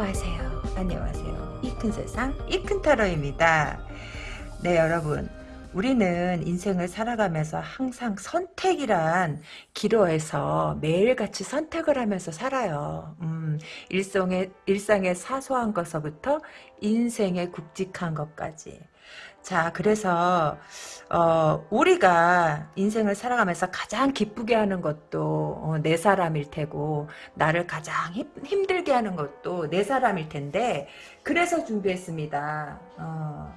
안녕하세요. 안녕하세요. 이 큰 세상 이 큰 타로입니다. 네 여러분 우리는 인생을 살아가면서 항상 선택이란 기로에서 매일같이 선택을 하면서 살아요. 음, 일상의, 일상의 사소한 것서부터 인생의 굵직한 것까지. 자, 그래서 어, 우리가 인생을 살아가면서 가장 기쁘게 하는 것도 어, 내 사람일 테고 나를 가장 힘, 힘들게 하는 것도 내 사람일 텐데 그래서 준비했습니다. 어,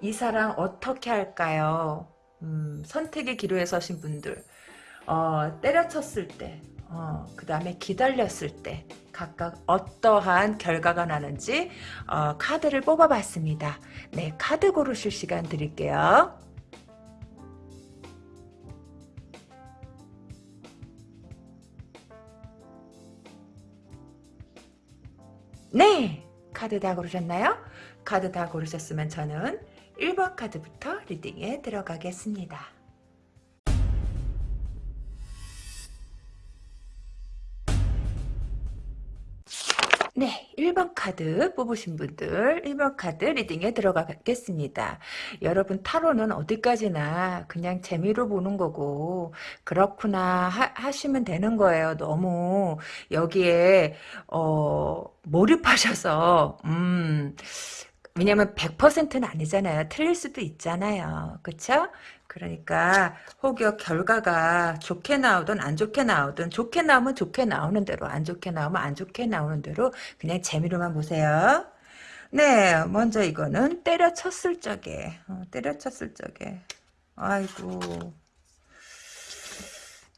이 사랑 어떻게 할까요? 음, 선택의 기로에 서신 분들 어, 때려쳤을 때 어, 그 다음에 기다렸을 때 각각 어떠한 결과가 나는지 어, 카드를 뽑아봤습니다. 네, 카드 고르실 시간 드릴게요. 네, 카드 다 고르셨나요? 카드 다 고르셨으면 저는 1번 카드부터 reading에 들어가겠습니다. 네, 1번 카드 뽑으신 분들 1번 카드 reading에 들어가겠습니다. 여러분 타로는 어디까지나 그냥 재미로 보는 거고 그렇구나 하, 시면 되는 거예요. 너무 여기에 어, 몰입하셔서 음 왜냐면 100%는 아니잖아요. 틀릴 수도 있잖아요. 그쵸? 그러니까 혹여 결과가 좋게 나오든 안 좋게 나오든 좋게 나오면 좋게 나오는 대로 안 좋게 나오면 안 좋게 나오는 대로 그냥 재미로만 보세요. 네, 먼저 이거는 때려쳤을 적에 어, 때려쳤을 적에 아이고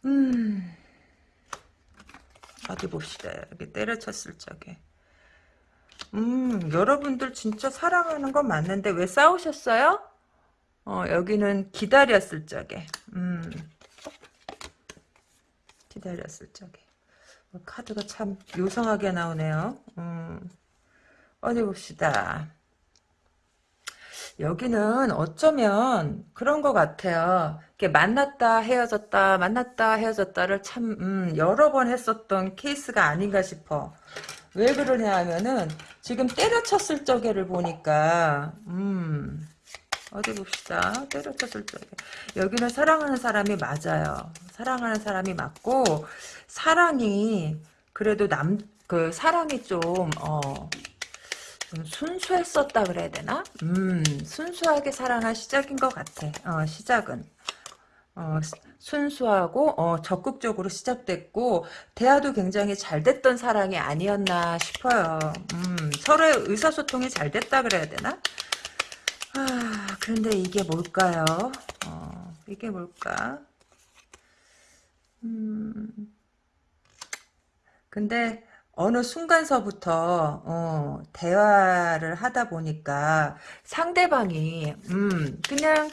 음 어디 봅시다. 여기 때려쳤을 적에 음, 여러분들 진짜 사랑하는 건 맞는데 왜 싸우셨어요? 어, 여기는 기다렸을 적에. 음. 기다렸을 적에. 어, 카드가 참 요상하게 나오네요. 음. 어디 봅시다. 여기는 어쩌면 그런 것 같아요. 이렇게 만났다 헤어졌다 만났다 헤어졌다를 참 음, 여러 번 했었던 케이스가 아닌가 싶어. 왜 그러냐 하면은 지금 때려쳤을 적에를 보니까 음 어디 봅시다 때려쳤을 적에 여기는 사랑하는 사람이 맞아요 사랑하는 사람이 맞고 사랑이 그래도 남 그 사랑이 좀 어, 좀 순수했었다 그래야 되나? 음, 순수하게 사랑한 시작인 것 같아. 어, 시작은. 어, 순수하고 어, 적극적으로 시작됐고 대화도 굉장히 잘 됐던 사랑이 아니었나 싶어요. 음, 서로의 의사소통이 잘 됐다 그래야 되나? 아, 그런데 이게 뭘까요? 어, 이게 뭘까? 음, 근데 어느 순간서부터 어, 대화를 하다 보니까 상대방이 음, 그냥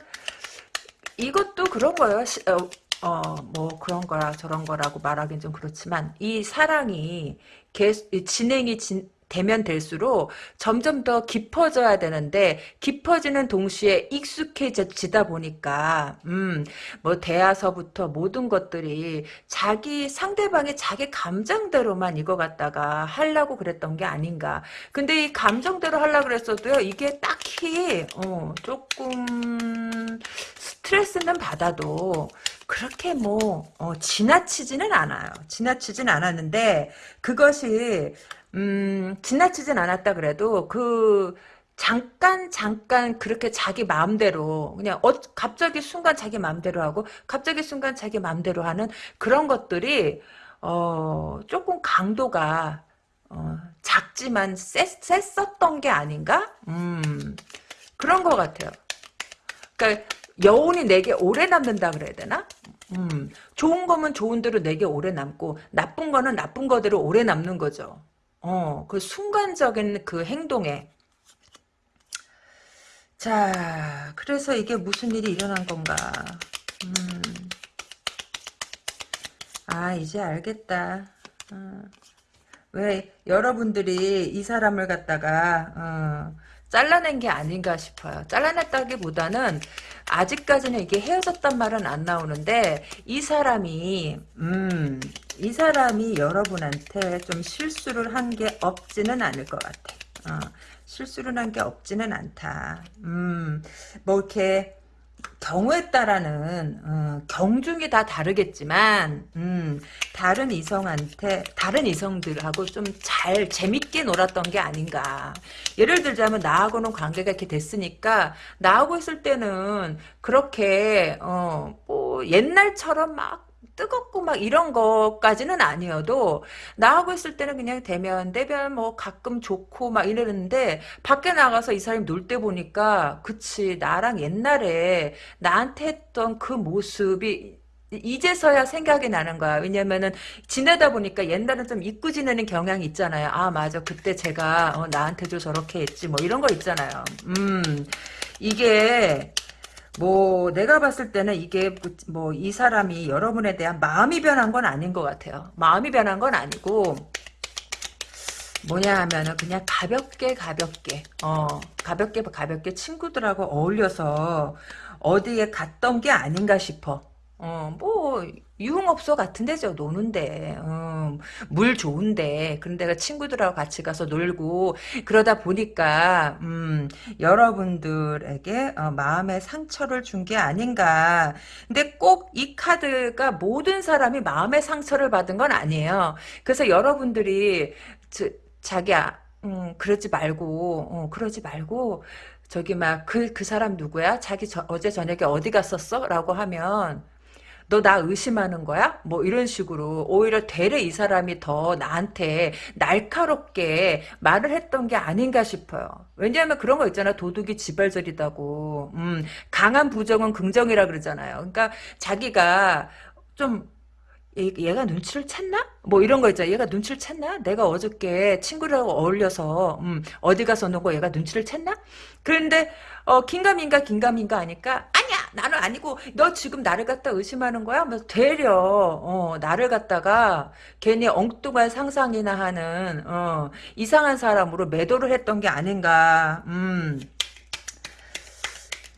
이것도 그런 거예요. 시, 어, 어, 뭐 그런 거라 저런 거라고 말하긴 좀 그렇지만 이 사랑이 계속 진행이 진, 되면 될수록 점점 더 깊어져야 되는데 깊어지는 동시에 익숙해지다 보니까 음뭐 대화서부터 모든 것들이 자기 상대방의 자기 감정대로만 이거 갖다가 하려고 그랬던 게 아닌가 근데 이 감정대로 하려고 그랬어도요 이게 딱히 어 조금 스트레스는 받아도 그렇게 뭐 어, 지나치지는 않아요. 지나치진 않았는데 그것이 음, 지나치진 않았다 그래도 그 잠깐 잠깐 그렇게 자기 마음대로 그냥 어, 갑자기 순간 자기 마음대로 하고 갑자기 순간 자기 마음대로 하는 그런 것들이 어, 조금 강도가 어, 작지만 셌, 셌었던 게 아닌가? 음, 그런 것 같아요. 그러니까 여운이 내게 오래 남는다 그래야 되나? 음, 좋은 거면 좋은 대로 내게 오래 남고 나쁜 거는 나쁜 거대로 오래 남는 거죠. 어, 그 순간적인 그 행동에 자, 그래서 이게 무슨 일이 일어난 건가? 음. 아, 이제 알겠다. 어. 왜 여러분들이 이 사람을 갖다가 어, 잘라낸 게 아닌가 싶어요. 잘라냈다기보다는 아직까지는 이게 헤어졌단 말은 안 나오는데 이 사람이 음, 이 사람이 여러분한테 좀 실수를 한 게 없지는 않을 것 같아. 어, 실수를 한 게 없지는 않다. 음, 뭐 이렇게 경우에 따라는 어, 경중이 다 다르겠지만 음, 다른 이성한테 다른 이성들하고 좀 잘 재밌게 놀았던 게 아닌가. 예를 들자면 나하고는 관계가 이렇게 됐으니까 나하고 있을 때는 그렇게 어, 뭐 옛날처럼 막 뜨겁고 막 이런 것까지는 아니어도 나하고 있을 때는 그냥 대면 대면 뭐 가끔 좋고 막 이러는데 밖에 나가서 이 사람이 놀 때 보니까 그치 나랑 옛날에 나한테 했던 그 모습이 이제서야 생각이 나는 거야. 왜냐면은 지내다 보니까 옛날엔 좀 잊고 지내는 경향이 있잖아요. 아 맞아 그때 제가 어, 나한테도 저렇게 했지 뭐 이런 거 있잖아요. 음 이게 뭐 내가 봤을 때는 이게 뭐 이 사람이 여러분에 대한 마음이 변한 건 아닌 것 같아요. 마음이 변한 건 아니고 뭐냐 하면은 그냥 가볍게 가볍게 어 가볍게 가볍게 친구들하고 어울려서 어디에 갔던 게 아닌가 싶어. 어, 뭐, 유흥업소 같은 데죠, 노는데. 어, 물 좋은데. 그런 데가 친구들하고 같이 가서 놀고, 그러다 보니까, 음, 여러분들에게, 어, 마음의 상처를 준 게 아닌가. 근데 꼭 이 카드가 모든 사람이 마음의 상처를 받은 건 아니에요. 그래서 여러분들이, 저, 자기야, 음, 그러지 말고, 어, 그러지 말고, 저기 막 그 그 사람 누구야? 자기 저, 어제 저녁에 어디 갔었어? 라고 하면 너 나 의심하는 거야? 뭐 이런 식으로 오히려 되레 이 사람이 더 나한테 날카롭게 말을 했던 게 아닌가 싶어요. 왜냐하면 그런 거 있잖아. 도둑이 지발절이다고. 음, 강한 부정은 긍정이라 그러잖아요. 그러니까 자기가 좀 얘, 가 눈치를 챘나? 뭐 이런 거 있잖아. 얘가 눈치를 챘나? 내가 어저께 친구들하고 어울려서 음, 어디 가서 노고 얘가 눈치를 챘나? 그런데 어, 긴가민가 긴가민가 하니까 아니야 나는 아니고 너 지금 나를 갖다 의심하는 거야? 뭐 되려 어, 나를 갖다가 괜히 엉뚱한 상상이나 하는 어, 이상한 사람으로 매도를 했던 게 아닌가. 음.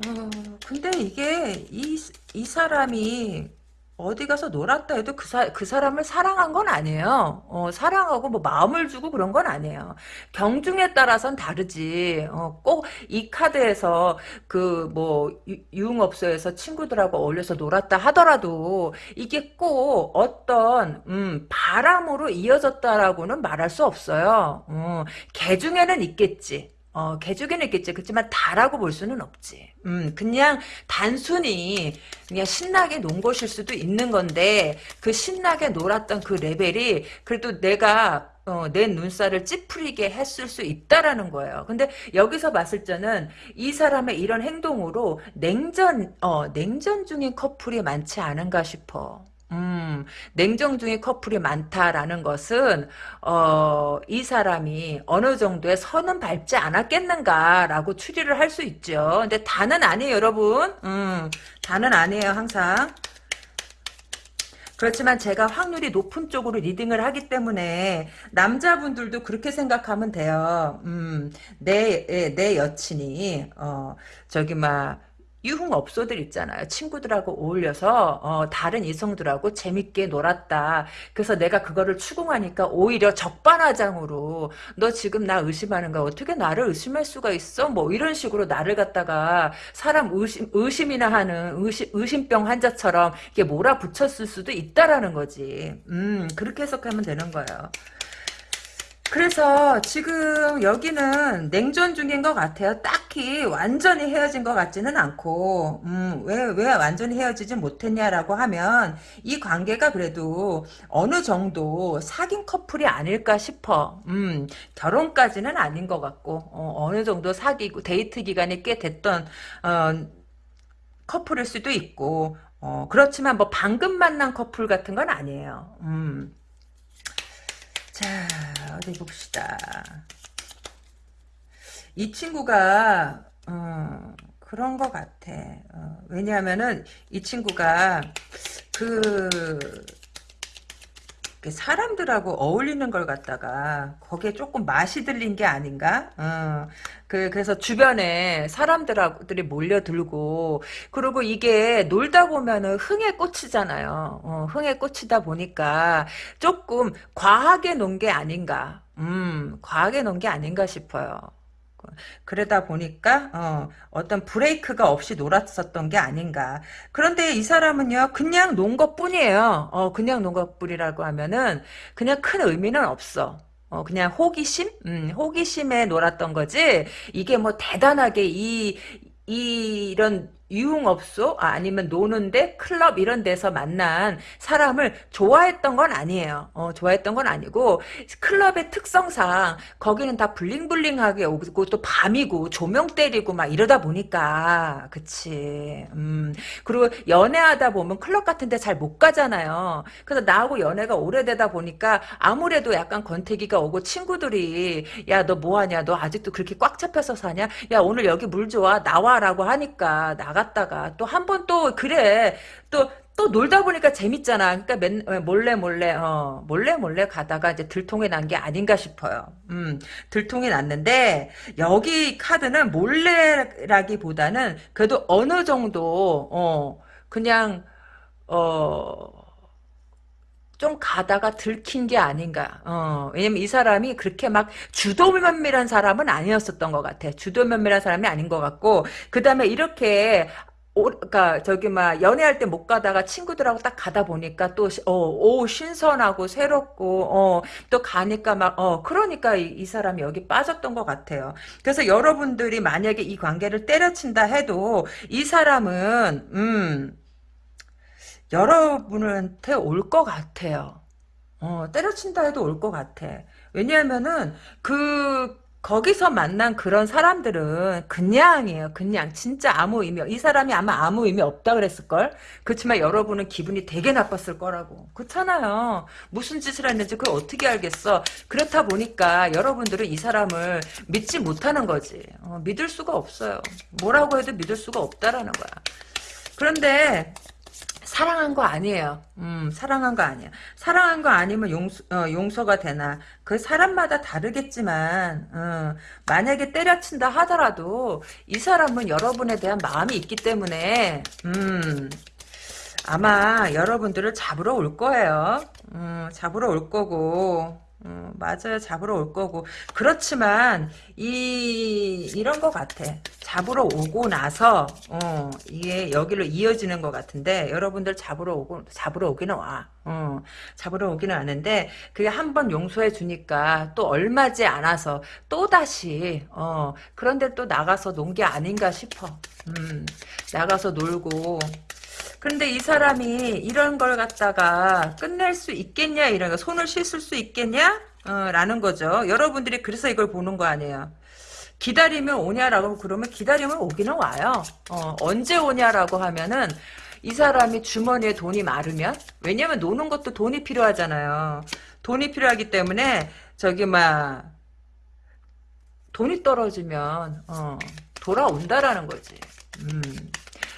어, 근데 이게 이, 이 사람이 어디 가서 놀았다 해도 그, 사, 그 사람을 사랑한 건 아니에요. 어, 사랑하고 뭐 마음을 주고 그런 건 아니에요. 경중에 따라서는 다르지. 어, 꼭 이 카드에서 그 뭐 유흥업소에서 친구들하고 어울려서 놀았다 하더라도 이게 꼭 어떤 음, 바람으로 이어졌다라고는 말할 수 없어요. 어, 개 중에는 있겠지. 어, 개죽에는 있겠지. 그렇지만 다라고 볼 수는 없지. 음, 그냥 단순히 그냥 신나게 논 것일 수도 있는 건데 그 신나게 놀았던 그 레벨이 그래도 내가 어, 내 눈살을 찌푸리게 했을 수 있다라는 거예요. 근데 여기서 봤을 때는 이 사람의 이런 행동으로 냉전, 어, 냉전 중인 커플이 많지 않은가 싶어. 음, 냉정 중에 커플이 많다라는 것은 어, 이 사람이 어느 정도의 선은 밟지 않았겠는가라고 추리를 할 수 있죠. 근데 다는 아니에요, 여러분. 음, 다는 아니에요, 항상. 그렇지만 제가 확률이 높은 쪽으로 리딩을 하기 때문에 남자분들도 그렇게 생각하면 돼요. 음, 내, 내 여친이 어, 저기 막 유흥업소들 있잖아요. 친구들하고 어울려서 어, 다른 이성들하고 재밌게 놀았다. 그래서 내가 그거를 추궁하니까 오히려 적반하장으로 너 지금 나 의심하는 거 어떻게 나를 의심할 수가 있어? 뭐 이런 식으로 나를 갖다가 사람 의심, 의심이나 하는 의심, 의심병 환자처럼 이게 몰아붙였을 수도 있다라는 거지. 음 그렇게 해석하면 되는 거예요. 그래서 지금 여기는 냉전 중인 것 같아요. 딱히 완전히 헤어진 것 같지는 않고 음, 왜, 왜 완전히 헤어지지 못했냐라고 하면 이 관계가 그래도 어느 정도 사귄 커플이 아닐까 싶어. 음, 결혼까지는 아닌 것 같고 어, 느 정도 사귀고 데이트 기간이 꽤 됐던 어, 커플일 수도 있고 어, 그렇지만 뭐 방금 만난 커플 같은 건 아니에요. 음. 자, 어디 봅시다. 이 친구가, 어, 그런 것 같아. 어, 왜냐하면은, 이 친구가, 그, 그 사람들하고 어울리는 걸 갖다가 거기에 조금 맛이 들린 게 아닌가? 어, 그 그래서 주변에 사람들하고들이 몰려들고 그리고 이게 놀다 보면은 흥에 꽂히잖아요. 어, 흥에 꽂히다 보니까 조금 과하게 논 게 아닌가? 음, 과하게 논 게 아닌가 싶어요. 그러다 보니까 어, 어떤 브레이크가 없이 놀았었던 게 아닌가. 그런데 이 사람은요, 그냥 논 것뿐이에요. 어, 그냥 논 것뿐이라고 하면은 그냥 큰 의미는 없어. 어, 그냥 호기심? 음, 호기심에 놀았던 거지. 이게 뭐 대단하게 이, 이, 이런 유흥업소 아, 아니면 노는데 클럽 이런 데서 만난 사람을 좋아했던 건 아니에요. 어, 좋아했던 건 아니고 클럽의 특성상 거기는 다 블링블링하게 오고 또 밤이고 조명 때리고 막 이러다 보니까 그치. 음. 그리고 연애하다 보면 클럽 같은 데 잘 못 가잖아요. 그래서 나하고 연애가 오래되다 보니까 아무래도 약간 권태기가 오고 친구들이 야 너 뭐하냐 너 아직도 그렇게 꽉 잡혀서 사냐 야 오늘 여기 물 좋아 나와라고 하니까 나 나갔다가 또 한 번 또 그래 또 또 놀다 보니까 재밌잖아. 그러니까 맨, 어, 몰래 몰래 어 몰래 몰래 가다가 이제 들통이 난 게 아닌가 싶어요. 음 들통이 났는데 여기 카드는 몰래라기보다는 그래도 어느 정도 어 그냥 어. 좀 가다가 들킨 게 아닌가. 어, 왜냐면 이 사람이 그렇게 막 주도면밀한 사람은 아니었었던 것 같아. 주도면밀한 사람이 아닌 것 같고, 그 다음에 이렇게 오, 그니까 저기 막 연애할 때 못 가다가 친구들하고 딱 가다 보니까 또 어, 오 신선하고 새롭고 어, 또 가니까 막 어, 그러니까 이, 이, 사람이 여기 빠졌던 것 같아요. 그래서 여러분들이 만약에 이 관계를 때려친다 해도 이 사람은 음 여러분한테 올 것 같아요. 어, 때려친다 해도 올 것 같아. 왜냐하면은 그 거기서 만난 그런 사람들은 그냥이에요. 그냥 진짜 아무 의미 이 사람이 아마 아무 의미 없다 그랬을걸. 그렇지만 여러분은 기분이 되게 나빴을 거라고. 그렇잖아요. 무슨 짓을 했는지 그걸 어떻게 알겠어. 그렇다 보니까 여러분들은 이 사람을 믿지 못하는 거지. 어, 믿을 수가 없어요. 뭐라고 해도 믿을 수가 없다라는 거야. 그런데 사랑한 거 아니에요. 음, 사랑한 거 아니야. 사랑한 거 아니면 용서, 어, 용서가 되나. 그 사람마다 다르겠지만, 어, 만약에 때려친다 하더라도, 이 사람은 여러분에 대한 마음이 있기 때문에, 음, 아마 여러분들을 잡으러 올 거예요. 음, 잡으러 올 거고, 음, 맞아요. 잡으러 올 거고. 그렇지만, 이, 이런 것 같아. 잡으러 오고 나서, 어, 이게 여기로 이어지는 것 같은데, 여러분들 잡으러 오고, 잡으러 오기는 와. 어, 잡으러 오기는 하는데, 그게 한 번 용서해 주니까, 또 얼마지 않아서, 또다시, 어, 그런데 또 나가서 논 게 아닌가 싶어. 음, 나가서 놀고, 근데 이 사람이 이런 걸 갖다가 끝낼 수 있겠냐 이런 거 손을 씻을 수 있겠냐? 어, 라는 거죠. 여러분들이 그래서 이걸 보는 거 아니에요. 기다리면 오냐라고 그러면 기다리면 오기는 와요. 어, 언제 오냐라고 하면은 이 사람이 주머니에 돈이 마르면 왜냐면 노는 것도 돈이 필요하잖아요. 돈이 필요하기 때문에 저기 막 돈이 떨어지면 어, 돌아온다라는 거지. 음.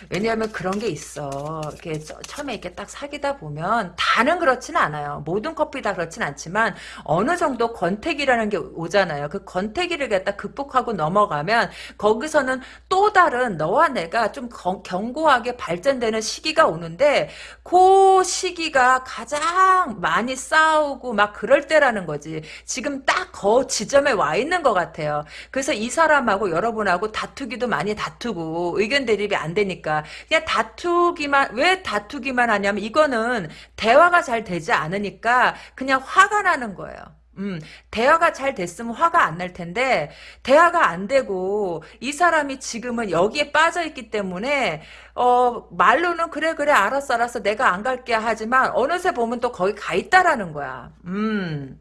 왜냐하면 그런 게 있어. 이렇게 처음에 이렇게 딱 사귀다 보면 다는 그렇진 않아요. 모든 커플이 다 그렇진 않지만 어느 정도 권태기라는 게 오잖아요. 그 권태기를 갖다 극복하고 넘어가면 거기서는 또 다른 너와 내가 좀 견고하게 발전되는 시기가 오는데 그 시기가 가장 많이 싸우고 막 그럴 때라는 거지. 지금 딱 그 지점에 와 있는 것 같아요. 그래서 이 사람하고 여러분하고 다투기도 많이 다투고 의견 대립이 안 되니까 그냥 다투기만 왜 다투기만 하냐면 이거는 대화가 잘 되지 않으니까 그냥 화가 나는 거예요. 음, 대화가 잘 됐으면 화가 안 날 텐데, 대화가 안 되고, 이 사람이 지금은 여기에 빠져 있기 때문에, 어, 말로는 그래, 그래, 알았어, 알았어, 내가 안 갈게 하지만, 어느새 보면 또 거기 가 있다라는 거야. 음.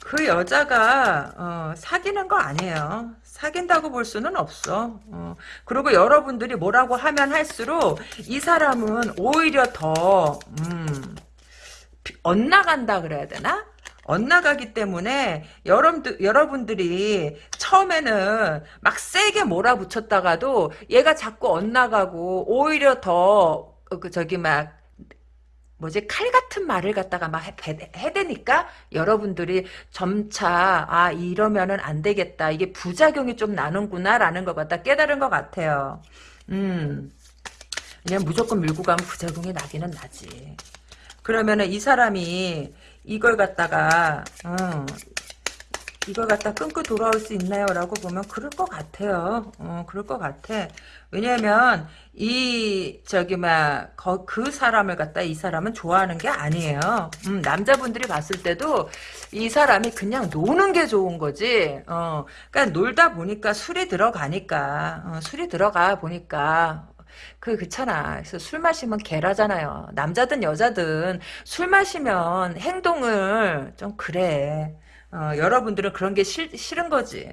그 여자가, 어, 사귀는 거 아니에요. 사귄다고 볼 수는 없어. 어. 그리고 여러분들이 뭐라고 하면 할수록 이 사람은 오히려 더 음, 엇나간다 그래야 되나? 엇나가기 때문에 여러분들, 여러분들이 처음에는 막 세게 몰아붙였다가도 얘가 자꾸 엇나가고 오히려 더 그 저기 막 뭐지 칼 같은 말을 갖다가 막 해대니까 여러분들이 점차 아 이러면은 안 되겠다 이게 부작용이 좀 나는구나라는 걸 갖다 깨달은 것 같아요. 음 그냥 무조건 밀고 가면 부작용이 나기는 나지. 그러면은 이 사람이 이걸 갖다가 어, 이걸 갖다 끊고 돌아올 수 있나요? 라고 보면 그럴 것 같아요. 어, 그럴 것 같아. 왜냐면 이 저기 막그 사람을 갖다 이 사람은 좋아하는 게 아니에요. 음, 남자분들이 봤을 때도 이 사람이 그냥 노는 게 좋은 거지. 어, 그러니까 놀다 보니까 술이 들어가니까 어, 술이 들어가 보니까 그 그렇잖아. 그래서 술 마시면 개라잖아요. 남자든 여자든 술 마시면 행동을 좀 그래. 어, 여러분들은 그런 게 싫, 싫은 거지.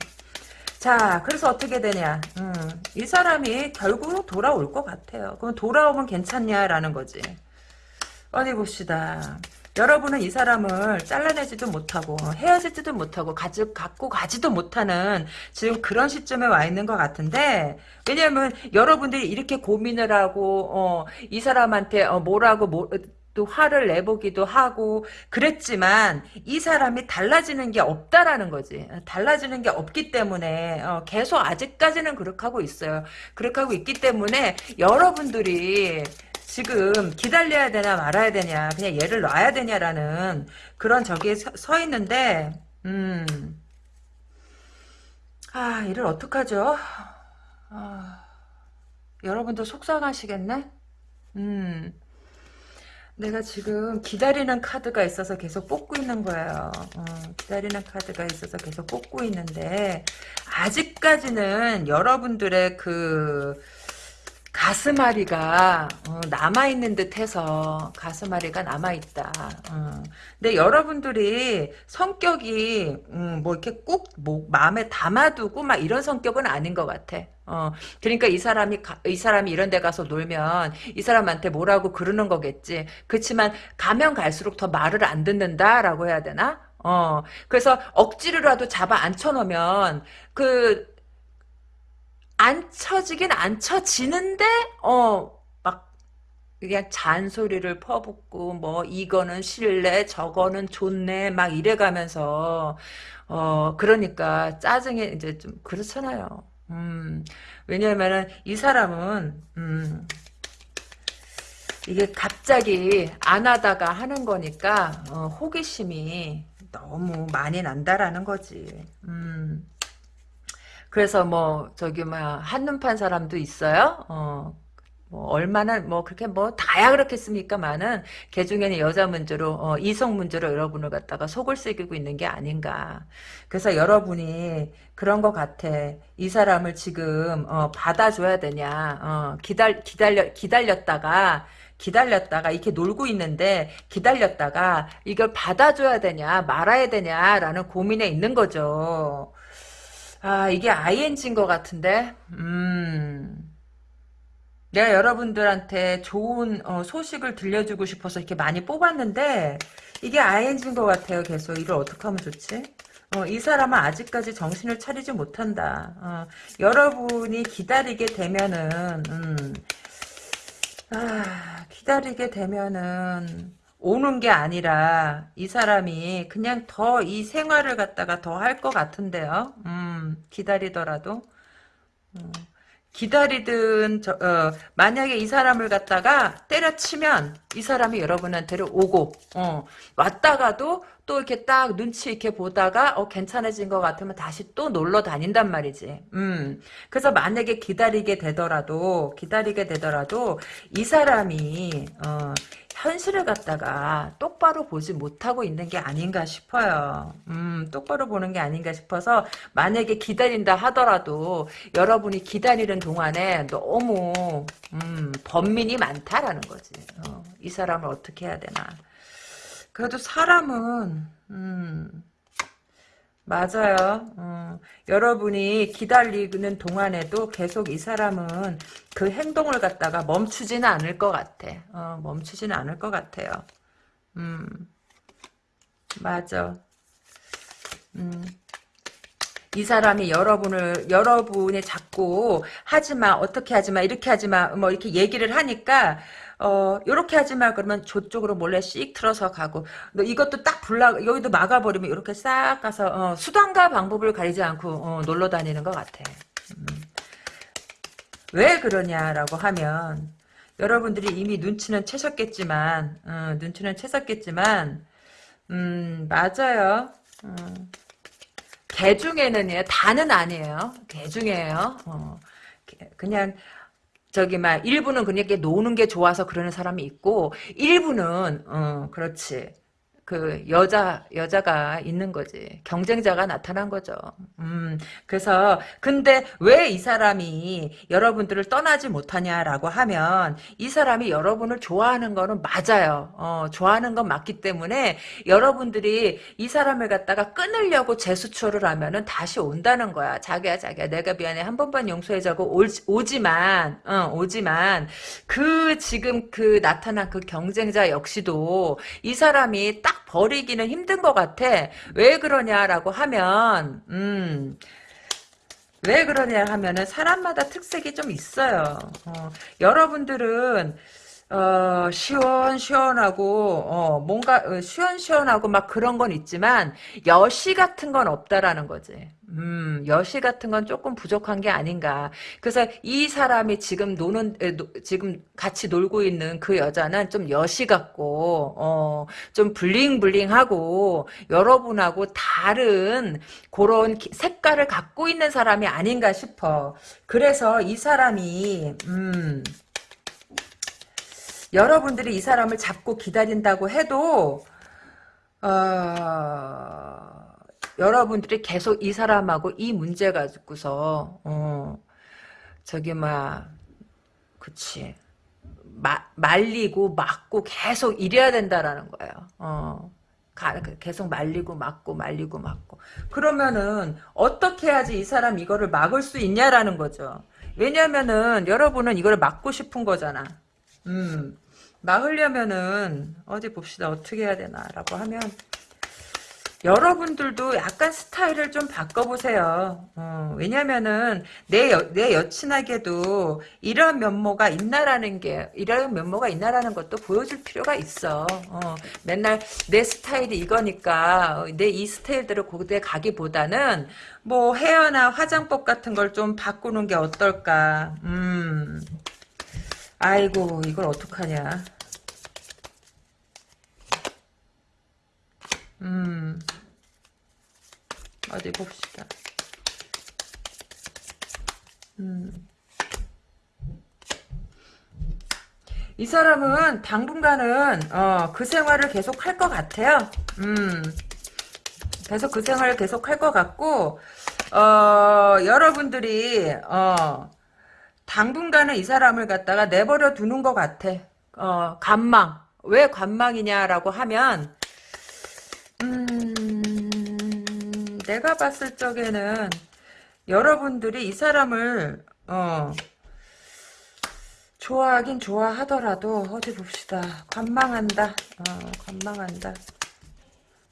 자, 그래서 어떻게 되냐. 음, 이 사람이 결국 돌아올 것 같아요. 그럼 돌아오면 괜찮냐라는 거지. 어디 봅시다. 여러분은 이 사람을 잘라내지도 못하고 헤어지지도 못하고 가지, 갖고 가지도 못하는 지금 그런 시점에 와 있는 것 같은데 왜냐하면 여러분들이 이렇게 고민을 하고 어, 이 사람한테 어, 뭐라고 뭐, 또 화를 내보기도 하고 그랬지만 이 사람이 달라지는 게 없다라는 거지. 달라지는 게 없기 때문에 어, 계속 아직까지는 그렇게 하고 있어요. 그렇게 하고 있기 때문에 여러분들이 지금 기다려야 되나 말아야 되냐 그냥 얘를 놔야 되냐라는 그런 저기에 서, 서 있는데 음. 아 이를 어떡하죠? 아, 여러분도 속상하시겠네? 음. 내가 지금 기다리는 카드가 있어서 계속 뽑고 있는 거예요. 어, 기다리는 카드가 있어서 계속 뽑고 있는데 아직까지는 여러분들의 그 가슴앓이가 어, 남아있는 듯해서 가슴앓이가 남아있다. 어. 근데 여러분들이 성격이 음, 뭐 이렇게 꼭 뭐, 마음에 담아두고 막 이런 성격은 아닌 것 같아. 어, 그러니까 이 사람이, 가, 이 사람이 이런 데 가서 놀면 이 사람한테 뭐라고 그러는 거겠지. 그렇지만 가면 갈수록 더 말을 안 듣는다라고 해야 되나? 어, 그래서 억지로라도 잡아 앉혀놓으면 그, 안 쳐지긴 안 쳐지는데, 어, 막, 그냥 잔소리를 퍼붓고, 뭐, 이거는 싫네, 저거는 좋네, 막 이래가면서, 어, 그러니까 짜증이 이제 좀 그렇잖아요. 음, 왜냐면은 이 사람은, 음, 이게 갑자기 안 하다가 하는 거니까, 어, 호기심이 너무 많이 난다라는 거지. 음. 그래서 뭐, 저기, 뭐야, 한눈 판 사람도 있어요? 어, 뭐 얼마나 뭐 그렇게 뭐 다야 그렇겠습니까만은 개 중에는 여자 문제로 어, 이성 문제로 여러분을 갖다가 속을 새기고 있는 게 아닌가. 그래서 여러분이 그런 것 같아. 이 사람을 지금 어, 받아줘야 되냐. 어, 기다려 기다려 기다렸다가 기다렸다가 이렇게 놀고 있는데 기다렸다가 이걸 받아줘야 되냐 말아야 되냐라는 고민에 있는 거죠. 아 이게 ING인 것 같은데. 음. 내가 여러분들한테 좋은 어, 소식을 들려주고 싶어서 이렇게 많이 뽑았는데 이게 ING인 것 같아요. 계속 이걸 어떻게 하면 좋지? 어, 이 사람은 아직까지 정신을 차리지 못한다. 어, 여러분이 기다리게 되면은 음, 아, 기다리게 되면은 오는 게 아니라 이 사람이 그냥 더 이 생활을 갖다가 더 할 것 같은데요. 음, 기다리더라도. 음. 기다리든 저, 어, 만약에 이 사람을 갖다가 때려치면 이 사람이 여러분한테로 오고 어, 왔다가도 또 이렇게 딱 눈치 이렇게 보다가 어 괜찮아진 것 같으면 다시 또 놀러 다닌단 말이지. 음. 그래서 만약에 기다리게 되더라도 기다리게 되더라도 이 사람이 어, 현실을 갖다가 똑바로 보지 못하고 있는 게 아닌가 싶어요. 음, 똑바로 보는 게 아닌가 싶어서 만약에 기다린다 하더라도 여러분이 기다리는 동안에 너무 음, 번민이 많다라는 거지. 어, 이 사람을 어떻게 해야 되나. 그래도 사람은 음, 맞아요. 어, 여러분이 기다리는 동안에도 계속 이 사람은 그 행동을 갖다가 멈추지는 않을 것 같아. 어, 멈추지는 않을 것 같아요. 음, 맞아. 음, 이 사람이 여러분을 여러분이 자꾸 하지마 어떻게 하지마 이렇게 하지마 뭐 이렇게 얘기를 하니까 어 요렇게 하지마 그러면 저쪽으로 몰래 씩 틀어서 가고 너 이것도 딱 불나 여기도 막아버리면 이렇게 싹 가서 어, 수단과 방법을 가리지 않고 어, 놀러 다니는 것 같아. 음. 왜 그러냐라고 하면 여러분들이 이미 눈치는 채셨겠지만 어, 눈치는 채셨겠지만 음 맞아요. 음. 개 중에는요 다는 아니에요. 개 중에요. 어, 그냥 저기 막 일부는 그냥 이렇게 노는 게 좋아서 그러는 사람이 있고 일부는 어 그렇지 그 여자 여자가 있는 거지 경쟁자가 나타난 거죠. 음 그래서 근데 왜 이 사람이 여러분들을 떠나지 못하냐라고 하면 이 사람이 여러분을 좋아하는 거는 맞아요. 어 좋아하는 건 맞기 때문에 여러분들이 이 사람을 갖다가 끊으려고 재수초를 하면은 다시 온다는 거야. 자기야 자기야 내가 미안해 한 번만 용서해자고 오 지만 어, 오지만 그 지금 그 나타난 그 경쟁자 역시도 이 사람이 딱 버리기는 힘든 것 같아. 왜 그러냐라고 하면, 음, 왜 그러냐 하면은 사람마다 특색이 좀 있어요. 어, 여러분들은 어, 시원시원하고, 어, 뭔가, 어, 시원시원하고 막 그런 건 있지만, 여시 같은 건 없다라는 거지. 음, 여시 같은 건 조금 부족한 게 아닌가. 그래서 이 사람이 지금 노는, 에, 노, 지금 같이 놀고 있는 그 여자는 좀 여시 같고, 어, 좀 블링블링하고, 여러분하고 다른 그런 색깔을 갖고 있는 사람이 아닌가 싶어. 그래서 이 사람이, 음, 여러분들이 이 사람을 잡고 기다린다고 해도 어, 여러분들이 계속 이 사람하고 이 문제 가지고서 어, 저기 막 그치 마, 말리고 막고 계속 이래야 된다라는 거예요. 어. 계속 말리고 막고 말리고 막고 그러면은 어떻게 해야지 이 사람 이거를 막을 수 있냐라는 거죠. 왜냐면은 여러분은 이걸 막고 싶은 거잖아. 음. 막으려면은 어디 봅시다. 어떻게 해야 되나라고 하면 여러분들도 약간 스타일을 좀 바꿔보세요. 어, 왜냐면은 내, 여, 내 여친에게도 이런 면모가 있나라는 게 이런 면모가 있나라는 것도 보여줄 필요가 있어. 어, 맨날 내 스타일이 이거니까 내 이 스타일대로 고대 가기보다는 뭐 헤어나 화장법 같은 걸 좀 바꾸는 게 어떨까. 음. 아이고 이걸 어떡하냐. 음. 어디 봅시다. 음. 이 사람은 당분간은 어, 그 생활을 계속 할 것 같아요. 음. 계속 그 생활을 계속 할 것 같고 어, 여러분들이 어, 당분간은 이 사람을 갖다가 내버려 두는 것 같아. 어, 관망. 왜 관망이냐라고 하면 음, 내가 봤을 적에는 여러분들이 이 사람을 어, 좋아하긴 좋아하더라도 어디 봅시다. 관망한다. 어, 관망한다.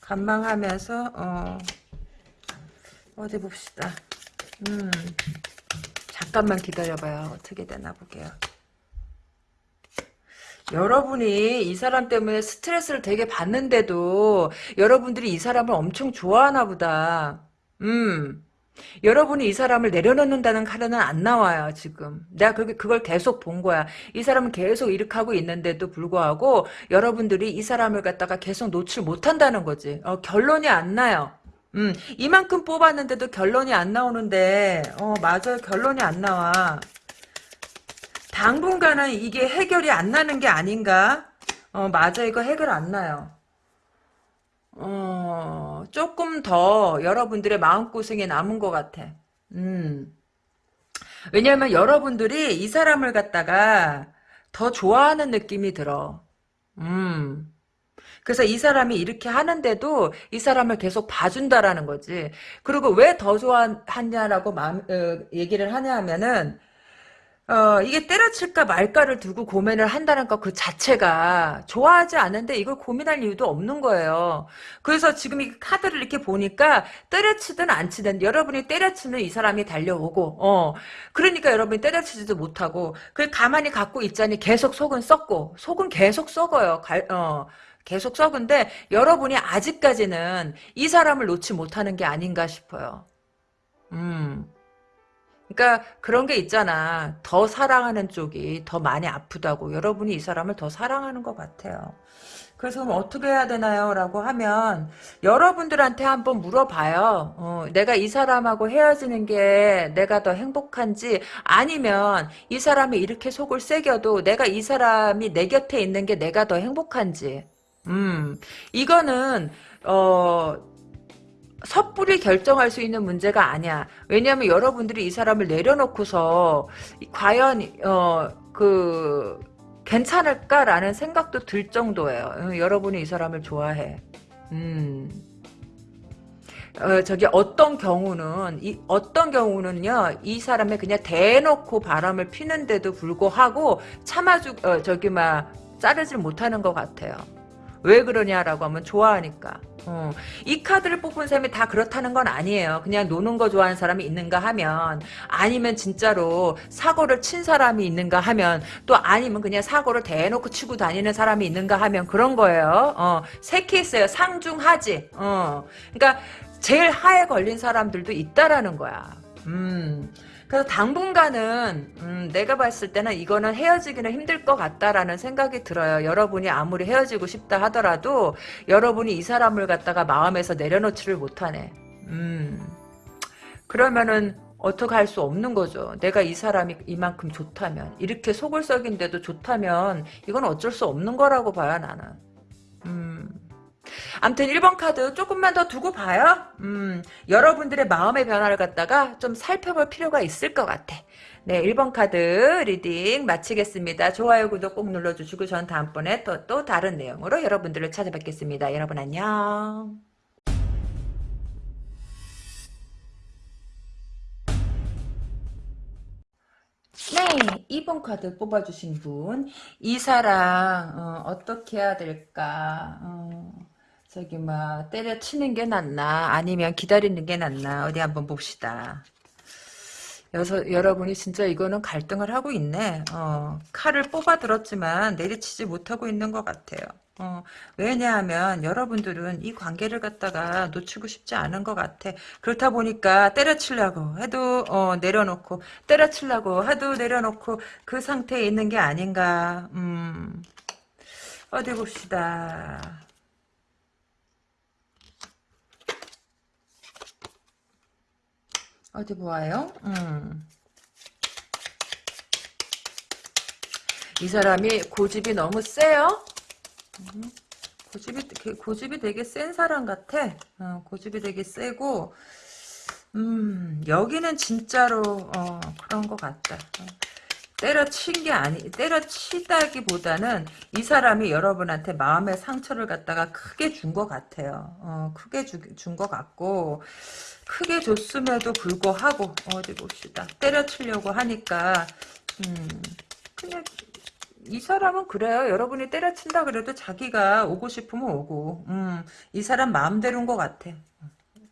관망하면서 어, 어디 봅시다. 음, 잠깐만 기다려봐요. 어떻게 되나 보게요. 여러분이 이 사람 때문에 스트레스를 되게 받는데도 여러분들이 이 사람을 엄청 좋아하나 보다. 음. 여러분이 이 사람을 내려놓는다는 카드는 안 나와요, 지금. 내가 그, 그걸 계속 본 거야. 이 사람은 계속 이렇게 하고 있는데도 불구하고 여러분들이 이 사람을 갖다가 계속 놓칠 못한다는 거지. 어, 결론이 안 나요. 음, 이만큼 뽑았는데도 결론이 안 나오는데, 어, 맞아요. 결론이 안 나와. 당분간은 이게 해결이 안 나는 게 아닌가? 어, 맞아. 이거 해결 안 나요. 어, 조금 더 여러분들의 마음고생이 남은 것 같아. 음. 왜냐면 여러분들이 이 사람을 갖다가 더 좋아하는 느낌이 들어. 음. 그래서 이 사람이 이렇게 하는데도 이 사람을 계속 봐준다라는 거지. 그리고 왜 더 좋아하냐라고 어, 얘기를 하냐 하면은 어, 이게 때려칠까 말까를 두고 고민을 한다는 것 그 자체가 좋아하지 않은데 이걸 고민할 이유도 없는 거예요. 그래서 지금 이 카드를 이렇게 보니까 때려치든 안 치든 여러분이 때려치는 이 사람이 달려오고, 어, 그러니까 여러분이 때려치지도 못하고, 그 가만히 갖고 있자니 계속 속은 썩고, 속은 계속 썩어요. 갈, 어. 계속 썩은데 여러분이 아직까지는 이 사람을 놓지 못하는 게 아닌가 싶어요. 음. 그러니까 그런 게 있잖아. 더 사랑하는 쪽이 더 많이 아프다고. 여러분이 이 사람을 더 사랑하는 것 같아요. 그래서 그럼 어떻게 해야 되나요? 라고 하면 여러분들한테 한번 물어봐요. 어, 내가 이 사람하고 헤어지는 게 내가 더 행복한지 아니면 이 사람이 이렇게 속을 새겨도 내가 이 사람이 내 곁에 있는 게 내가 더 행복한지. 음, 이거는 어 섣불리 결정할 수 있는 문제가 아니야. 왜냐하면 여러분들이 이 사람을 내려놓고서 과연 어 그 괜찮을까라는 생각도 들 정도예요. 어, 여러분이 이 사람을 좋아해. 음. 어, 저기 어떤 경우는 이 어떤 경우는요 이 사람이 그냥 대놓고 바람을 피는데도 불구하고 참아주 어, 저기 막 자르질 못하는 것 같아요. 왜 그러냐라고 하면 좋아하니까. 어, 이 카드를 뽑은 사람이 다 그렇다는 건 아니에요. 그냥 노는 거 좋아하는 사람이 있는가 하면 아니면 진짜로 사고를 친 사람이 있는가 하면 또 아니면 그냥 사고를 대놓고 치고 다니는 사람이 있는가 하면 그런 거예요. 어, 세 케이스예요. 상중하지. 어, 그러니까 제일 하에 걸린 사람들도 있다라는 거야. 음. 그래서 당분간은 음, 내가 봤을 때는 이거는 헤어지기는 힘들 것 같다라는 생각이 들어요. 여러분이 아무리 헤어지고 싶다 하더라도 여러분이 이 사람을 갖다가 마음에서 내려놓지를 못하네. 음, 그러면은 어떻게 할 수 없는 거죠. 내가 이 사람이 이만큼 좋다면 이렇게 속을 썩인데도 좋다면 이건 어쩔 수 없는 거라고 봐요 나는. 음. 암튼 1번 카드 조금만 더 두고 봐요. 음, 여러분들의 마음의 변화를 갖다가 좀 살펴볼 필요가 있을 것 같아. 네, 1번 카드 reading 마치겠습니다. 좋아요, 구독 꼭 눌러주시고 전 다음번에 또, 또 다른 내용으로 여러분들을 찾아뵙겠습니다. 여러분 안녕. 네, 2번 카드 뽑아주신 분. 이 사람, 어, 떻게 해야 될까? 어, 저기 막 때려치는 게 낫나 아니면 기다리는 게 낫나 어디 한번 봅시다. 여서, 여러분이 진짜 이거는 갈등을 하고 있네. 어, 칼을 뽑아 들었지만 내리치지 못하고 있는 것 같아요. 어, 왜냐하면 여러분들은 이 관계를 갖다가 놓치고 싶지 않은 것 같아. 그렇다 보니까 때려치려고 해도 어, 내려놓고 때려치려고 해도 내려놓고 그 상태에 있는 게 아닌가. 음, 어디 봅시다. 어디 보아요? 음. 이 사람이 고집이 너무 세요? 음. 고집이, 고집이 되게 센 사람 같아. 어, 고집이 되게 세고, 음, 여기는 진짜로, 어, 그런 것 같다. 어. 때려친 게 아니, 때려치다기보다는 이 사람이 여러분한테 마음의 상처를 갖다가 크게 준 것 같아요. 어, 크게 준 것 같고, 크게 줬음에도 불구하고 어디 봅시다. 때려치려고 하니까 음, 그냥 이 사람은 그래요. 여러분이 때려친다 그래도 자기가 오고 싶으면 오고 음, 이 사람 마음대로인 것 같아.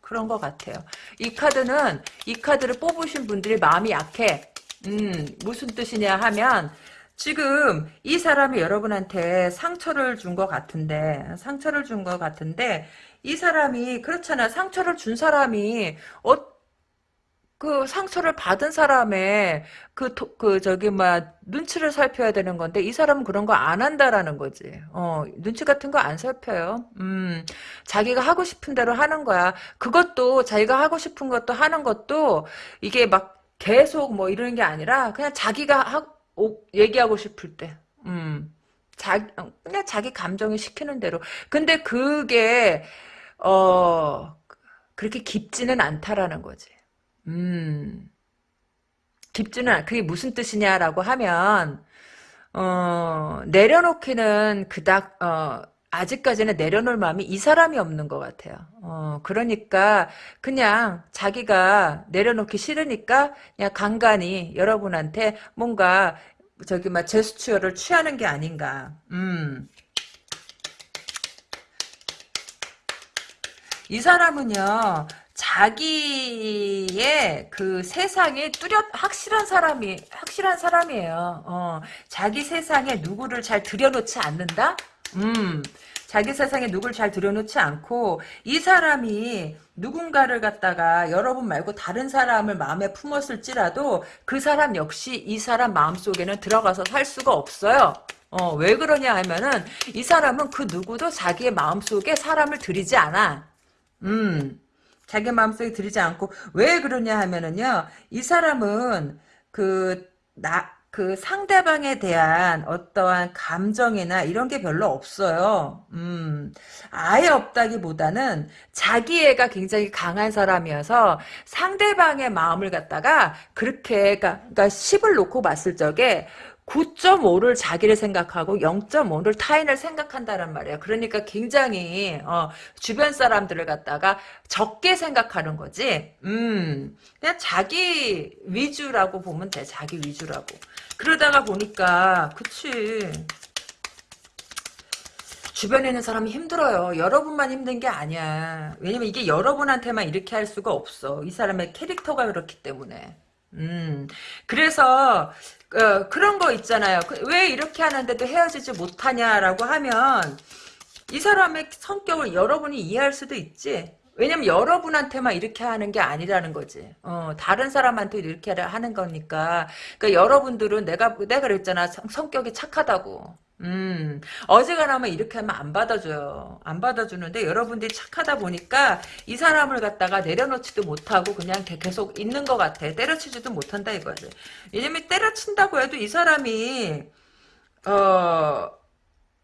그런 것 같아요. 이 카드는 이 카드를 뽑으신 분들이 마음이 약해. 음, 무슨 뜻이냐 하면 지금 이 사람이 여러분한테 상처를 준 것 같은데 상처를 준 것 같은데 이 사람이 그렇잖아. 상처를 준 사람이 어, 그 상처를 받은 사람의 그, 그, 저기, 막, 눈치를 살펴야 되는 건데, 이 사람은 그런 거 안 한다라는 거지. 어, 눈치 같은 거 안 살펴요. 음, 자기가 하고 싶은 대로 하는 거야. 그것도, 자기가 하고 싶은 것도 하는 것도, 이게 막 계속 뭐 이러는 게 아니라, 그냥 자기가 하, 오, 얘기하고 싶을 때. 음, 자, 그냥 자기 감정이 시키는 대로. 근데 그게, 어, 그렇게 깊지는 않다라는 거지. 음, 깊지는, 않, 그게 무슨 뜻이냐라고 하면, 어, 내려놓기는 그닥, 어, 아직까지는 내려놓을 마음이 이 사람이 없는 것 같아요. 어, 그러니까 그냥 자기가 내려놓기 싫으니까 그냥 간간히 여러분한테 뭔가 저기 막 제스처를 취하는 게 아닌가. 음. 이 사람은요, 자기의 그 세상에 뚜렷, 확실한 사람이, 확실한 사람이에요. 어, 자기 세상에 누구를 잘 들여놓지 않는다? 음, 자기 세상에 누구를 잘 들여놓지 않고, 이 사람이 누군가를 갖다가 여러분 말고 다른 사람을 마음에 품었을지라도 그 사람 역시 이 사람 마음속에는 들어가서 살 수가 없어요. 어, 왜 그러냐 하면은 이 사람은 그 누구도 자기의 마음속에 사람을 들이지 않아. 음, 자기 마음속에 들이지 않고 왜 그러냐 하면은요, 이 사람은 그 나 그 상대방에 대한 어떠한 감정이나 이런 게 별로 없어요. 음, 아예 없다기보다는 자기애가 굉장히 강한 사람이어서 상대방의 마음을 갖다가 그렇게, 그러니까, 그러니까 10을 놓고 봤을 적에 9.5를 자기를 생각하고 0.5를 타인을 생각한다는 말이야. 그러니까 굉장히 어, 주변 사람들을 갖다가 적게 생각하는 거지. 음, 그냥 자기 위주라고 보면 돼. 자기 위주라고. 그러다가 보니까 그치. 주변에 있는 사람이 힘들어요. 여러분만 힘든 게 아니야. 왜냐면 이게 여러분한테만 이렇게 할 수가 없어. 이 사람의 캐릭터가 그렇기 때문에. 음, 그래서, 어, 그런 거 있잖아요. 그, 왜 이렇게 하는데도 헤어지지 못하냐라고 하면, 이 사람의 성격을 여러분이 이해할 수도 있지. 왜냐면 여러분한테만 이렇게 하는 게 아니라는 거지. 어, 다른 사람한테 이렇게 하는 거니까. 그러니까 여러분들은 내가, 내가 그랬잖아. 성, 성격이 착하다고. 음, 어지간하면 이렇게 하면 안 받아줘요. 안 받아주는데 여러분들이 착하다 보니까 이 사람을 갖다가 내려놓지도 못하고 그냥 계속 있는 것 같아. 때려치지도 못한다 이거지. 왜냐면 때려친다고 해도 이 사람이, 어,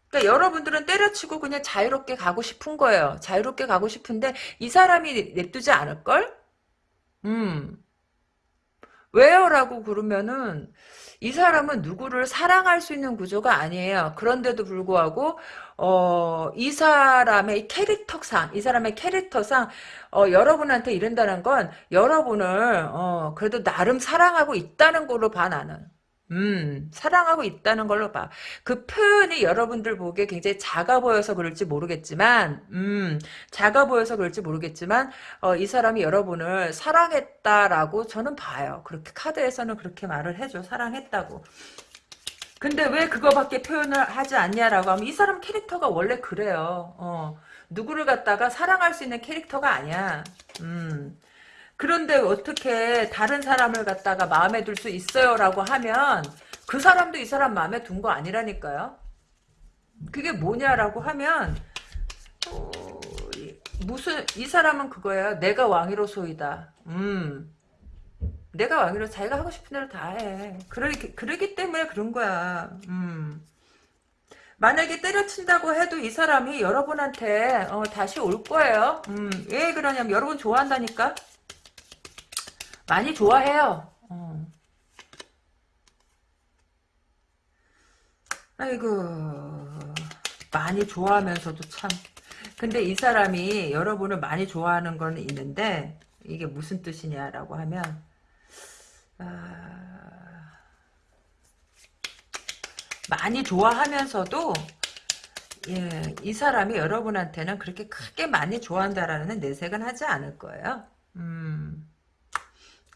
그러니까 여러분들은 때려치고 그냥 자유롭게 가고 싶은 거예요. 자유롭게 가고 싶은데 이 사람이 냅두지 않을 걸? 음. 왜요? 라고 그러면은 이 사람은 누구를 사랑할 수 있는 구조가 아니에요. 그런데도 불구하고 어, 이 사람의 캐릭터상, 이 사람의 캐릭터상 어, 여러분한테 이른다는 건 여러분을 어, 그래도 나름 사랑하고 있다는 걸로 봐 나는. 음, 사랑하고 있다는 걸로 봐. 그 표현이 여러분들 보기에 굉장히 작아 보여서 그럴지 모르겠지만, 음, 작아 보여서 그럴지 모르겠지만, 어, 이 사람이 여러분을 사랑했다라고 저는 봐요. 그렇게 카드에서는 그렇게 말을 해줘. 사랑했다고. 근데 왜 그거밖에 표현을 하지 않냐라고 하면 이 사람 캐릭터가 원래 그래요. 어, 누구를 갖다가 사랑할 수 있는 캐릭터가 아니야. 음. 그런데 어떻게 다른 사람을 갖다가 마음에 둘수 있어요 라고 하면 그 사람도 이 사람 마음에 둔거 아니라니까요. 그게 뭐냐라고 하면 어, 무슨 이 사람은 그거예요. 내가 왕이로 소이다. 음. 내가 왕이로 자기가 하고 싶은 대로 다 해. 그러기, 그러기 때문에 그런 거야. 음. 만약에 때려친다고 해도 이 사람이 여러분한테 어, 다시 올 거예요. 음, 왜 그러냐면 여러분 좋아한다니까. 많이 좋아해요. 어. 아이고 많이 좋아하면서도 참 근데 이 사람이 여러분을 많이 좋아하는 건 있는데 이게 무슨 뜻이냐라고 하면 아, 많이 좋아하면서도 예, 이 사람이 여러분한테는 그렇게 크게 많이 좋아한다라는 내색은 하지 않을 거예요. 음.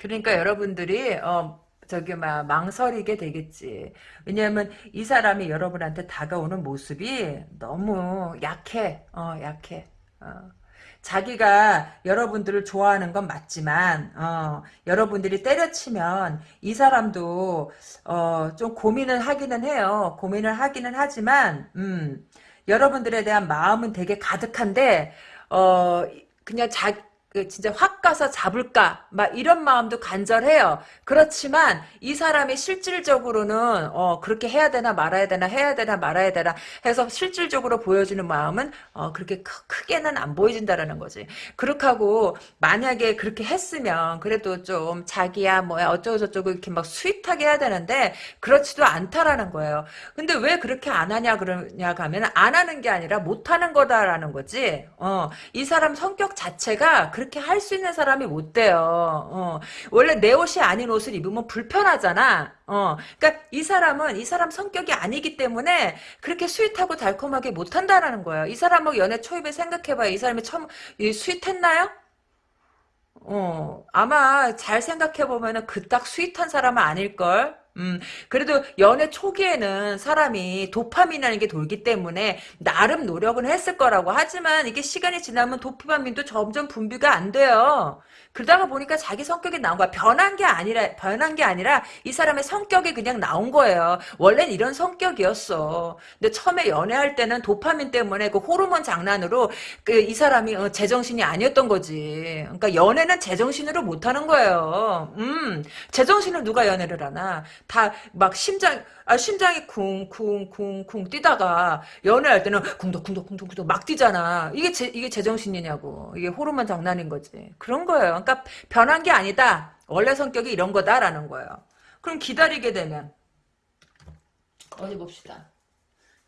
그러니까 여러분들이 어 저기 막 망설이게 되겠지. 왜냐하면 이 사람이 여러분한테 다가오는 모습이 너무 약해. 어 약해. 어. 자기가 여러분들을 좋아하는 건 맞지만 어, 여러분들이 때려치면 이 사람도 어, 좀 고민을 하기는 해요. 고민을 하기는 하지만 음, 여러분들에 대한 마음은 되게 가득한데 어, 그냥 자 그 진짜 확 가서 잡을까 막 이런 마음도 간절해요. 그렇지만 이 사람이 실질적으로는 어 그렇게 해야 되나 말아야 되나 해야 되나 말아야 되나 해서 실질적으로 보여주는 마음은 어 그렇게 크, 게는안 보여진다라는 거지. 그렇게 하고 만약에 그렇게 했으면 그래도 좀 자기야 뭐야 어쩌고 저쩌고 이렇게 막 스윗하게 해야 되는데 그렇지도 않다라는 거예요. 근데 왜 그렇게 안 하냐 그러냐 가면 안 하는 게 아니라 못 하는 거다라는 거지. 어이 사람 성격 자체가 그 렇게 할 수 있는 사람이 못 돼요. 어, 원래 내 옷이 아닌 옷을 입으면 불편하잖아. 어, 그러니까 이 사람은 이 사람 성격이 아니기 때문에 그렇게 sweet하고 달콤하게 못 한다라는 거예요. 이 사람하고 연애 초입에 생각해봐요. 이 사람이 처음 sweet했나요? 어, 아마 잘 생각해보면 은 그 딱 sweet한 사람은 아닐걸? 음, 그래도 연애 초기에는 사람이 도파민이라는 게 돌기 때문에 나름 노력은 했을 거라고 하지만 이게 시간이 지나면 도파민도 점점 분비가 안 돼요. 그러다가 보니까 자기 성격이 나온 거야. 변한 게 아니라, 변한 게 아니라 이 사람의 성격이 그냥 나온 거예요. 원래는 이런 성격이었어. 근데 처음에 연애할 때는 도파민 때문에 그 호르몬 장난으로 그 이 사람이 어, 제정신이 아니었던 거지. 그러니까 연애는 제정신으로 못 하는 거예요. 음, 제정신을 누가 연애를 하나. 다 막 심장, 아, 심장이 쿵쿵쿵쿵 뛰다가 연애할 때는 쿵덕쿵덕쿵덕쿵덕 막 뛰잖아. 이게 제, 이게 제정신이냐고. 이게 호르몬 장난인 거지. 그런 거예요. 그러니까 변한 게 아니다. 원래 성격이 이런 거다라는 거예요. 그럼 기다리게 되면 어디 봅시다.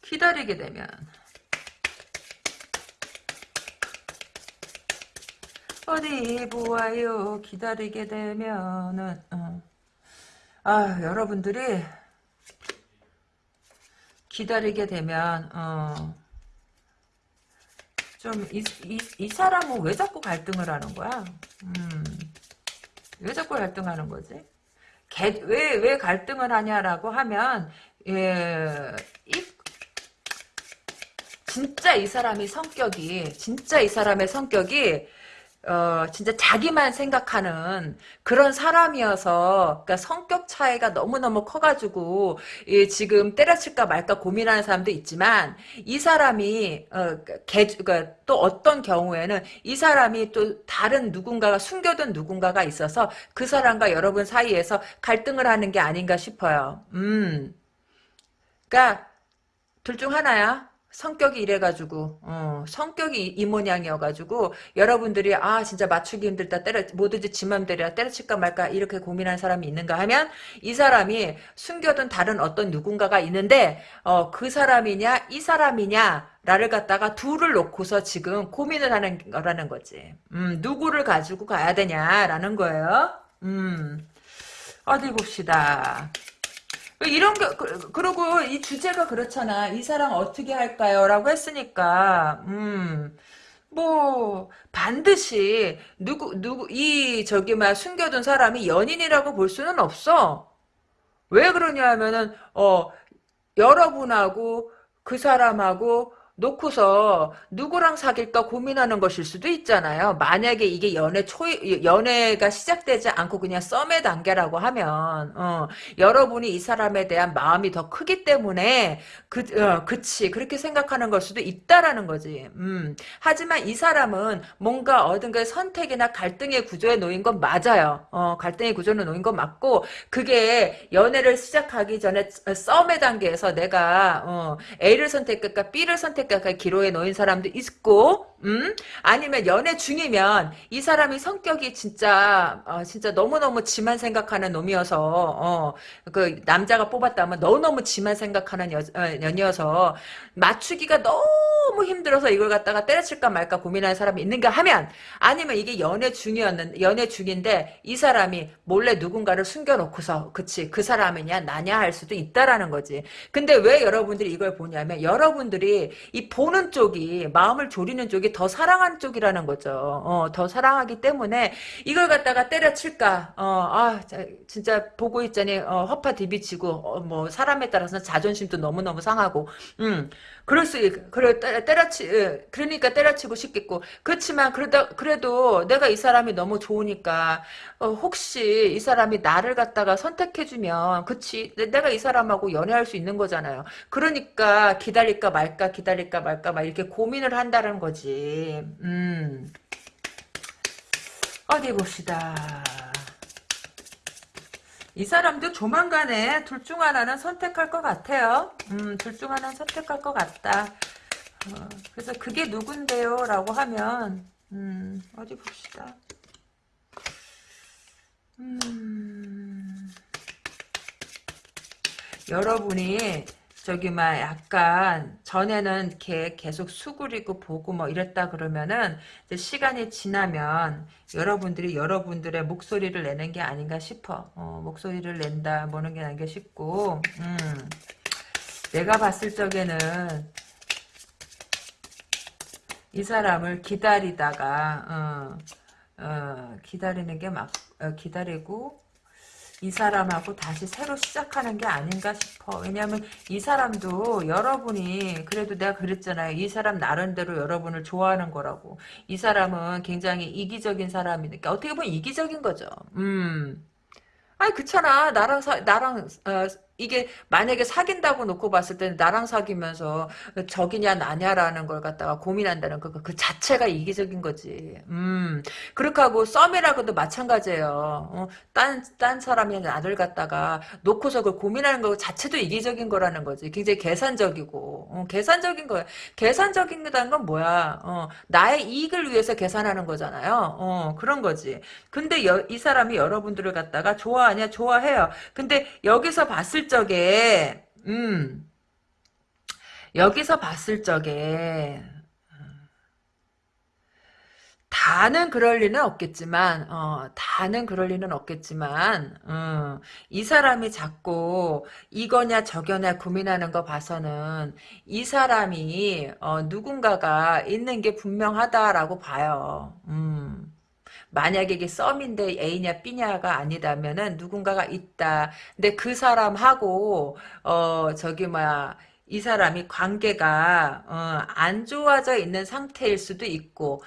기다리게 되면 어디 보아요. 기다리게 되면은 어. 아 여러분들이 기다리게 되면 어, 좀이 이, 이 사람은 왜 자꾸 갈등을 하는 거야? 음, 왜 자꾸 갈등하는 거지? 왜왜 왜 갈등을 하냐라고 하면 예, 이, 진짜 이 사람이 성격이 진짜 이 사람의 성격이 어, 진짜 자기만 생각하는 그런 사람이어서, 그러니까 성격 차이가 너무너무 커가지고, 예, 지금 때려칠까 말까 고민하는 사람도 있지만, 이 사람이, 어, 개, 그러니까 또 어떤 경우에는 이 사람이 또 다른 누군가가, 숨겨둔 누군가가 있어서 그 사람과 여러분 사이에서 갈등을 하는 게 아닌가 싶어요. 음. 그러니까, 둘 중 하나야. 성격이 이래가지고 어, 성격이 이 모양이어가지고 여러분들이 아 진짜 맞추기 힘들다 때려 뭐든지 지 맘대로 때려칠까 말까 이렇게 고민하는 사람이 있는가 하면 이 사람이 숨겨둔 다른 어떤 누군가가 있는데 어, 그 사람이냐 이 사람이냐 나를 갖다가 둘을 놓고서 지금 고민을 하는 거라는 거지. 음, 누구를 가지고 가야 되냐라는 거예요. 음 어디 봅시다 이런 게 그, 그리고 이 주제가 그렇잖아. 이 사랑 어떻게 할까요? 라고 했으니까 음. 뭐 반드시 누구 누구 이 저기 막 숨겨둔 사람이 연인이라고 볼 수는 없어. 왜 그러냐 하면은 어 여러분하고 그 사람하고 놓고서 누구랑 사귈까 고민하는 것일 수도 있잖아요. 만약에 이게 연애 초 연애가 시작되지 않고 그냥 썸의 단계라고 하면 어, 여러분이 이 사람에 대한 마음이 더 크기 때문에 그 어, 그치 그렇게 생각하는 걸 수도 있다라는 거지. 음. 하지만 이 사람은 뭔가 어딘가 선택이나 갈등의 구조에 놓인 건 맞아요. 어, 갈등의 구조에 놓인 건 맞고 그게 연애를 시작하기 전에 썸의 단계에서 내가 어, A를 선택할까 B를 선택 선택할 기로에 놓인 사람도 있고, 음? 아니면 연애 중이면 이 사람이 성격이 진짜, 어, 진짜 너무너무 지만 생각하는 놈이어서, 어, 그 남자가 뽑았다면 너무너무 지만 생각하는 여, 어, 년이어서 맞추기가 너무 힘들어서 이걸 갖다가 때려칠까 말까 고민하는 사람이 있는가 하면, 아니면 이게 연애 중이었는, 연애 중인데 이 사람이 몰래 누군가를 숨겨놓고서, 그치, 그 사람이냐, 나냐 할 수도 있다라는 거지. 근데 왜 여러분들이 이걸 보냐면, 여러분들이 이 보는 쪽이 마음을 졸이는 쪽이 더 사랑하는 쪽이라는 거죠. 어, 더 사랑하기 때문에 이걸 갖다가 때려칠까? 어, 아, 진짜 보고 있자니 어, 허파 디비치고 어, 뭐 사람에 따라서는 자존심도 너무 너무 상하고, 음. 그럴 수, 그래, 때려치, 예, 그러니까 때려치고 싶겠고. 그렇지만, 그러다, 그래도 내가 이 사람이 너무 좋으니까, 어, 혹시 이 사람이 나를 갖다가 선택해주면, 그치, 내가 이 사람하고 연애할 수 있는 거잖아요. 그러니까, 기다릴까 말까, 기다릴까 말까, 막 이렇게 고민을 한다는 거지. 음. 어디 봅시다. 이 사람도 조만간에 둘 중 하나는 선택할 것 같아요. 음, 둘 중 하나는 선택할 것 같다. 어, 그래서 그게 누군데요? 라고 하면, 음, 어디 봅시다. 음, 여러분이 저기 막 약간 전에는 이렇게 계속 수그리고 보고 뭐 이랬다 그러면은 시간이 지나면 여러분들이 여러분들의 목소리를 내는 게 아닌가 싶어. 어, 목소리를 낸다 뭐는 게 아닌가 싶고 음, 내가 봤을 적에는 이 사람을 기다리다가 어, 어, 기다리는 게 막 기다리고 이 사람하고 다시 새로 시작하는 게 아닌가 싶어. 왜냐하면 이 사람도 여러분이 그래도 내가 그랬잖아요. 이 사람 나름대로 여러분을 좋아하는 거라고. 이 사람은 굉장히 이기적인 사람이니까 어떻게 보면 이기적인 거죠. 음. 아니 그렇잖아. 나랑 사, 나랑 어, 이게 만약에 사귄다고 놓고 봤을 때는 나랑 사귀면서 적이냐 나냐라는 걸 갖다가 고민한다는 거, 그 자체가 이기적인 거지. 음, 그렇게 하고 썸이라고도 마찬가지예요. 어, 딴, 딴 사람이 나를 갖다가 놓고서 그 고민하는 거 자체도 이기적인 거라는 거지. 굉장히 계산적이고, 어, 계산적인 거야. 계산적인다는 건 뭐야? 어, 나의 이익을 위해서 계산하는 거잖아요. 어, 그런 거지. 근데 여, 이 사람이 여러분들을 갖다가 좋아하냐? 좋아해요. 근데 여기서 봤을 적에 음 여기서 봤을 적에 다는 그럴 리는 없겠지만, 어, 다는 그럴 리는 없겠지만, 어, 이 사람이 자꾸 이거냐 저거냐 고민하는 거 봐서는 이 사람이 어, 누군가가 있는 게 분명하다라고 봐요. 음. 만약에 이게 썸인데 A냐 B냐가 아니다면은 누군가가 있다. 근데 그 사람하고 어 저기 뭐야 이 사람이 관계가 어, 안 좋아져 있는 상태일 수도 있고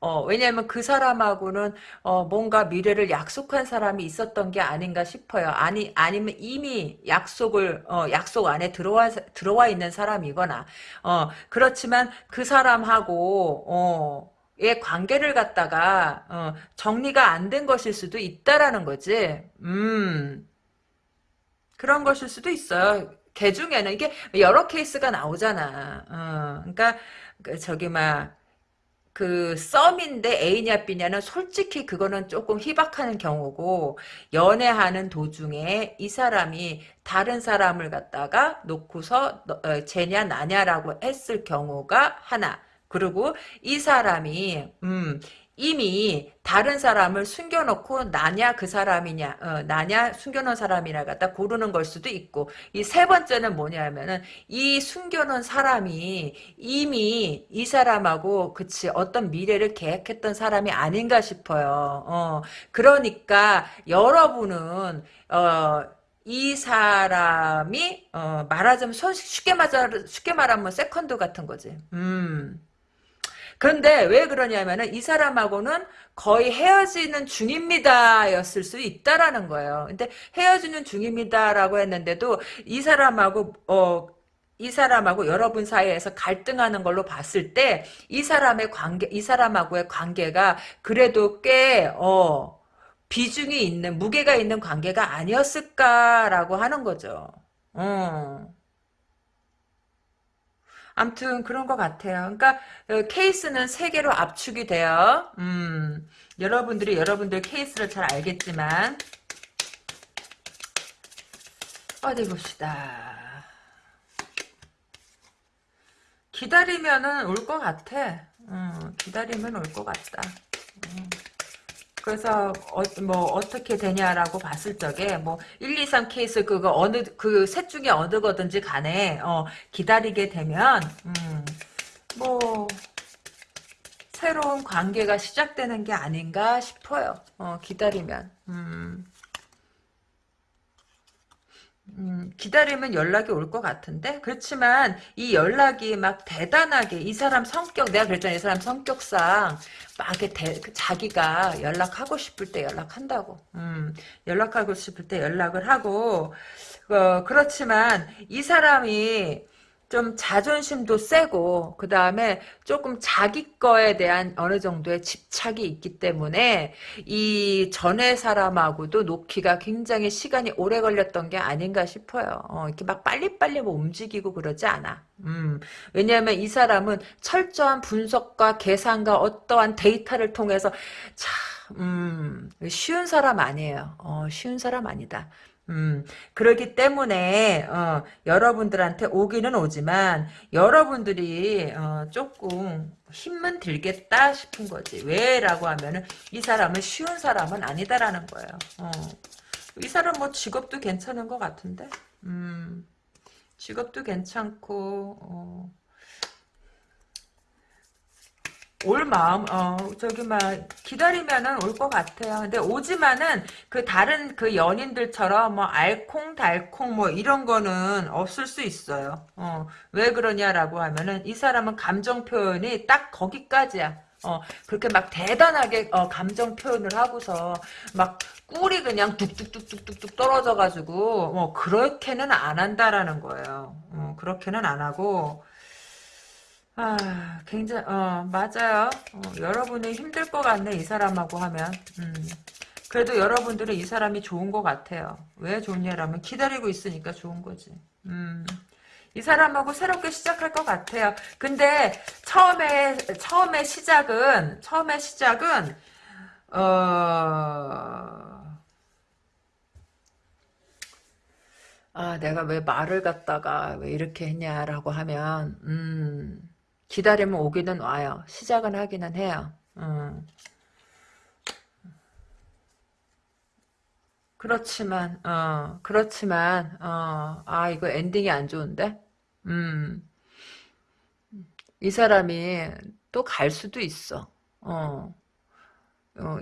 어, 왜냐면 그 사람하고는, 어, 뭔가 미래를 약속한 사람이 있었던 게 아닌가 싶어요. 아니, 아니면 이미 약속을, 어, 약속 안에 들어와, 들어와 있는 사람이거나, 어, 그렇지만 그 사람하고, 어, 의 관계를 갖다가 어, 정리가 안 된 것일 수도 있다라는 거지. 음. 그런 것일 수도 있어요. 개 중에는 이게 여러 케이스가 나오잖아. 어, 그러니까 그 저기 막 그 썸인데 A냐 B냐는 솔직히 그거는 조금 희박하는 경우고 연애하는 도중에 이 사람이 다른 사람을 갖다가 놓고서 어, 쟤냐 나냐라고 했을 경우가 하나 그리고 이 사람이 음 이미 다른 사람을 숨겨놓고 나냐 그 사람이냐 어, 나냐 숨겨놓은 사람이냐 갖다 고르는 걸 수도 있고 이 세 번째는 뭐냐면은 이 숨겨놓은 사람이 이미 이 사람하고 그치 어떤 미래를 계획했던 사람이 아닌가 싶어요. 어, 그러니까 여러분은 어, 이 사람이 어, 말하자면 쉽게 말하 쉽게 말하면 세컨드 같은 거지. 음. 그런데 왜 그러냐면은 이 사람하고는 거의 헤어지는 중입니다 였을 수 있다라는 거예요. 근데 헤어지는 중입니다라고 했는데도 이 사람하고 어, 이 사람하고 여러분 사이에서 갈등하는 걸로 봤을 때 이 사람의 관계 이 사람하고의 관계가 그래도 꽤 어, 비중이 있는 무게가 있는 관계가 아니었을까라고 하는 거죠. 어. 암튼 그런 것 같아요. 그러니까 어, 케이스는 세 개로 압축이 돼요. 음, 여러분들이 여러분들 케이스를 잘 알겠지만 어디 봅시다. 기다리면은 올 것 같아. 음, 기다리면 올 것 같다. 음. 그래서 어, 뭐 어떻게 되냐라고 봤을 적에 뭐 1, 2, 3 케이스 그거 어느 그 셋 중에 어느 거든지 간에 어, 기다리게 되면 음, 뭐 새로운 관계가 시작되는 게 아닌가 싶어요. 어, 기다리면. 음. 음, 기다리면 연락이 올 것 같은데? 그렇지만 이 연락이 막 대단하게 이 사람 성격 내가 그랬잖아. 이 사람 성격상 막 이렇게 대, 그 자기가 연락하고 싶을 때 연락한다고. 음, 연락하고 싶을 때 연락을 하고. 어, 그렇지만 이 사람이 좀 자존심도 세고 그 다음에 조금 자기 거에 대한 어느 정도의 집착이 있기 때문에 이 전에 사람하고도 놓기가 굉장히 시간이 오래 걸렸던 게 아닌가 싶어요. 어, 이렇게 막 빨리빨리 뭐 움직이고 그러지 않아. 음, 왜냐하면 이 사람은 철저한 분석과 계산과 어떠한 데이터를 통해서 참 음, 쉬운 사람 아니에요. 어, 쉬운 사람 아니다. 음, 그렇기 때문에, 어, 여러분들한테 오기는 오지만, 여러분들이, 어, 조금 힘은 들겠다 싶은 거지. 왜? 라고 하면은, 이 사람은 쉬운 사람은 아니다라는 거예요. 어. 이 사람 뭐 직업도 괜찮은 것 같은데? 음, 직업도 괜찮고, 어. 올 마음 어 저기 막 기다리면은 올 것 같아요. 근데 오지만은 그 다른 그 연인들처럼 뭐 알콩달콩 뭐 이런 거는 없을 수 있어요. 어왜 그러냐라고 하면은 이 사람은 감정 표현이 딱 거기까지야. 어 그렇게 막 대단하게 어 감정 표현을 하고서 막 꿀이 그냥 뚝뚝뚝뚝뚝뚝 떨어져 가지고 뭐 그렇게는 안 한다라는 거예요. 어 그렇게는 안 하고 아, 굉장히, 어, 맞아요. 어, 여러분이 힘들 것 같네, 이 사람하고 하면. 음. 그래도 여러분들은 이 사람이 좋은 것 같아요. 왜 좋냐라면 기다리고 있으니까 좋은 거지. 음. 이 사람하고 새롭게 시작할 것 같아요. 근데 처음에 처음에 시작은 처음에 시작은 어. 아, 내가 왜 말을 갖다가 왜 이렇게 했냐라고 하면, 음, 기다리면 오기는 와요. 시작은 하기는 해요. 음. 그렇지만, 어, 그렇지만, 어, 아, 이거 엔딩이 안 좋은데? 음, 이 사람이 또 갈 수도 있어. 어, 어,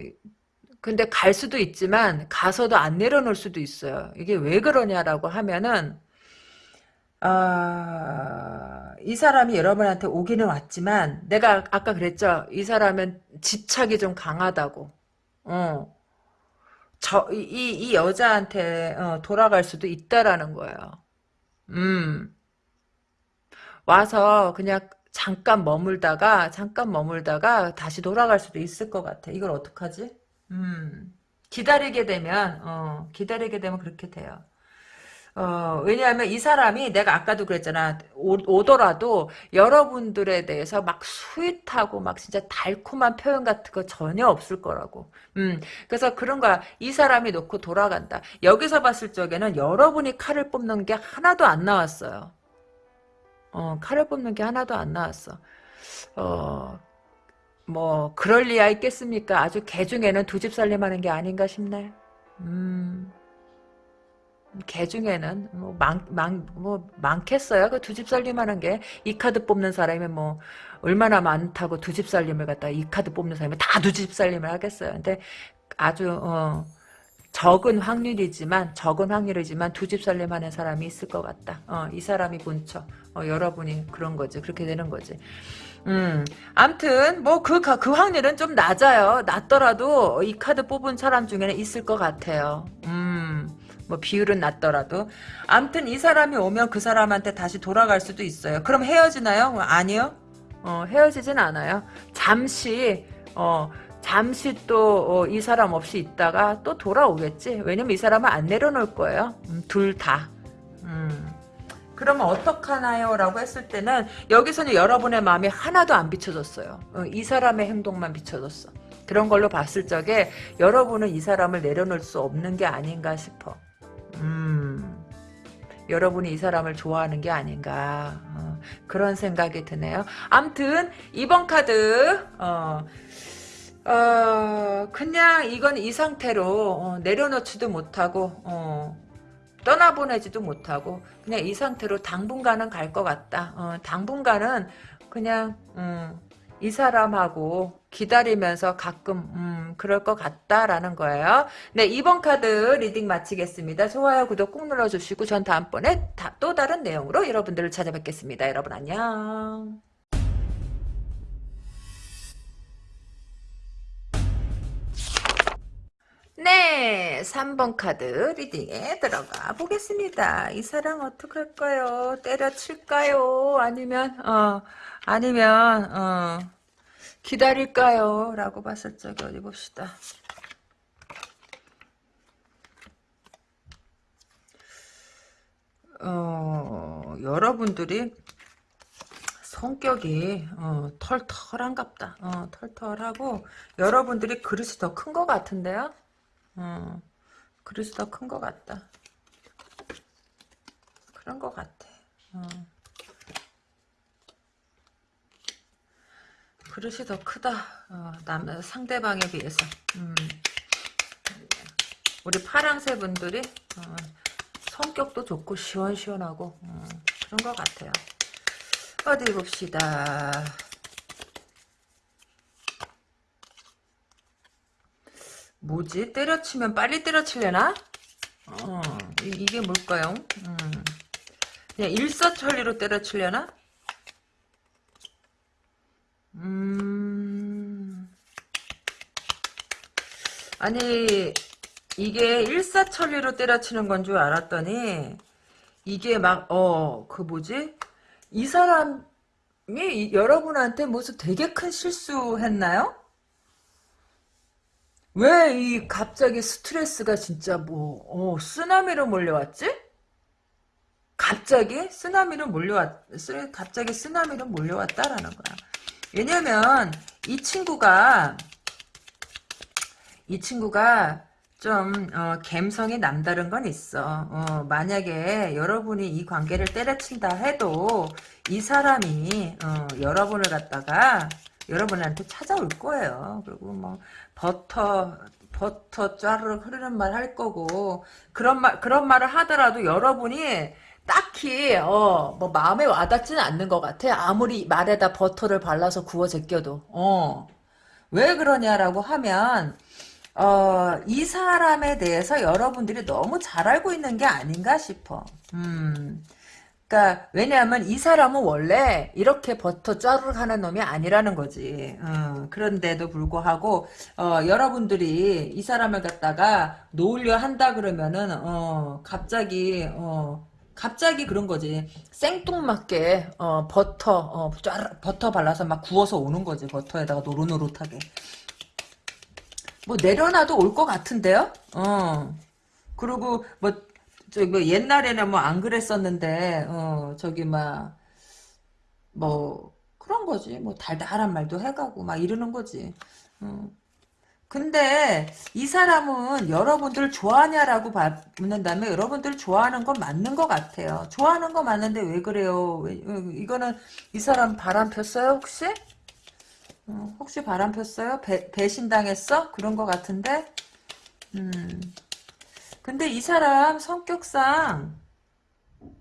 근데 갈 수도 있지만, 가서도 안 내려놓을 수도 있어요. 이게 왜 그러냐라고 하면은, 아, 이 사람이 여러분한테 오기는 왔지만 내가 아까 그랬죠. 이 사람은 집착이 좀 강하다고. 어. 저, 이, 이 여자한테 어, 돌아갈 수도 있다라는 거예요. 음. 와서 그냥 잠깐 머물다가 잠깐 머물다가 다시 돌아갈 수도 있을 것 같아. 이걸 어떡하지? 음. 기다리게 되면 어, 기다리게 되면 그렇게 돼요. 어, 왜냐하면 이 사람이 내가 아까도 그랬잖아. 오, 더라도 여러분들에 대해서 막 sweet하고 막 진짜 달콤한 표현 같은 거 전혀 없을 거라고. 음, 그래서 그런 거야. 이 사람이 놓고 돌아간다. 여기서 봤을 적에는 여러분이 칼을 뽑는 게 하나도 안 나왔어요. 어, 칼을 뽑는 게 하나도 안 나왔어. 어, 뭐, 그럴 리야 있겠습니까? 아주 개 중에는 두 집 살림하는 게 아닌가 싶네. 음. 개 중에는 뭐 많, 많, 뭐 많겠어요. 그 두 집 살림하는 게 이 카드 뽑는 사람이 뭐 얼마나 많다고 두 집 살림을 갖다 이 카드 뽑는 사람이 다 두 집 살림을 하겠어요. 근데 아주 어, 적은 확률이지만 적은 확률이지만 두 집 살림하는 사람이 있을 것 같다. 어, 이 사람이 본처. 어, 여러분이 그런 거지. 그렇게 되는 거지. 음, 암튼, 뭐, 그, 그 확률은 좀 낮아요. 낮더라도 이 카드 뽑은 사람 중에는 있을 것 같아요. 음. 뭐 비율은 낮더라도 암튼 이 사람이 오면 그 사람한테 다시 돌아갈 수도 있어요. 그럼 헤어지나요? 뭐 아니요. 어, 헤어지진 않아요. 잠시 어, 잠시 또이 어, 사람 없이 있다가 또 돌아오겠지. 왜냐면 이 사람은 안 내려놓을 거예요. 음, 둘 다. 음. 그러면 어떡하나요? 라고 했을 때는 여기서는 여러분의 마음이 하나도 안 비춰졌어요. 어, 이 사람의 행동만 비춰졌어. 그런 걸로 봤을 적에 여러분은 이 사람을 내려놓을 수 없는 게 아닌가 싶어. 음, 여러분이 이 사람을 좋아하는 게 아닌가 어, 그런 생각이 드네요. 암튼 이번 카드 어, 어, 그냥 이건 이 상태로 어, 내려놓지도 못하고 어, 떠나보내지도 못하고 그냥 이 상태로 당분간은 갈 것 같다. 어, 당분간은 그냥 음, 이 사람하고 기다리면서 가끔 음, 그럴 것 같다라는 거예요. 네, 이번 카드 리딩 마치겠습니다. 좋아요, 구독 꾹 눌러주시고 전 다음번에 다, 또 다른 내용으로 여러분들을 찾아뵙겠습니다. 여러분 안녕. 네, 3번 카드 리딩에 들어가 보겠습니다. 이 사랑 어떡할까요? 때려칠까요? 아니면, 어, 아니면, 어, 기다릴까요? 라고 봤을 적에 어디 봅시다. 어, 여러분들이 성격이 어, 털털한갑다. 어, 털털하고 여러분들이 그릇이 더 큰 것 같은데요. 어, 그릇이 더 큰 것 같다. 그런 것 같아. 어. 그릇이 더 크다. 어, 남 상대방에 비해서. 음. 우리 파랑새 분들이 어, 성격도 좋고 시원시원하고 어, 그런 것 같아요. 어디 봅시다. 뭐지? 때려치면 빨리 때려치려나? 어, 이, 게 뭘까요? 음. 그냥 일사천리로 때려치려나? 음. 아니, 이게 일사천리로 때려치는 건 줄 알았더니, 이게 막, 어, 그 뭐지? 이 사람이 여러분한테 무슨 되게 큰 실수했나요? 왜 이 갑자기 스트레스가 진짜 뭐, 어, 쓰나미로 몰려왔지? 갑자기 쓰나미로 몰려왔, 쓰, 갑자기 쓰나미로 몰려왔다라는 거야. 왜냐면, 이 친구가, 이 친구가 좀 어, 감성이 남다른 건 있어. 어, 만약에 여러분이 이 관계를 때려친다 해도 이 사람이 어, 여러분을 갖다가 여러분한테 찾아올 거예요. 그리고 뭐 버터 버터 쫘르르 흐르는 말 할 거고 그런 말 그런 말을 하더라도 여러분이 딱히 어 뭐 마음에 와닿지는 않는 것 같아. 아무리 말에다 버터를 발라서 구워 제껴도 어 왜 그러냐라고 하면 어, 이 사람에 대해서 여러분들이 너무 잘 알고 있는 게 아닌가 싶어. 음. 그니까, 왜냐하면 이 사람은 원래 이렇게 버터 짜르륵 하는 놈이 아니라는 거지. 어, 그런데도 불구하고, 어, 여러분들이 이 사람을 갖다가 놓으려 한다 그러면은, 어, 갑자기, 어, 갑자기 그런 거지. 생뚱맞게, 어, 버터, 어, 짜르, 버터 발라서 막 구워서 오는 거지. 버터에다가 노릇노릇하게. 뭐 내려놔도 올 것 같은데요? 어. 그리고 뭐 저기 뭐 옛날에는 뭐 안 그랬었는데 어 저기 막 뭐 그런 거지. 뭐 달달한 말도 해가고 막 이러는 거지. 어. 근데 이 사람은 여러분들 좋아하냐라고 묻는다면 여러분들 좋아하는 건 맞는 것 같아요. 좋아하는 거 맞는데 왜 그래요? 왜, 어, 이거는 이 사람 바람 폈어요 혹시? 어, 혹시 바람 폈어요? 배, 배신당했어? 그런 것 같은데? 음. 근데 이 사람 성격상,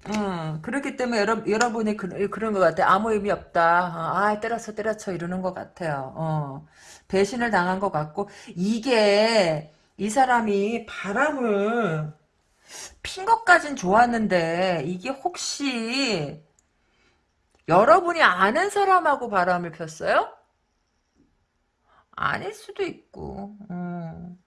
어, 그렇기 때문에 여러, 여러분이 그, 그런 것 같아. 아무 의미 없다. 어, 아, 때렸어, 때렸어. 이러는 것 같아요. 어, 배신을 당한 것 같고, 이게, 이 사람이 바람을 핀 것까진 좋았는데, 이게 혹시, 여러분이 아는 사람하고 바람을 폈어요? 아닐 수도 있고. 어.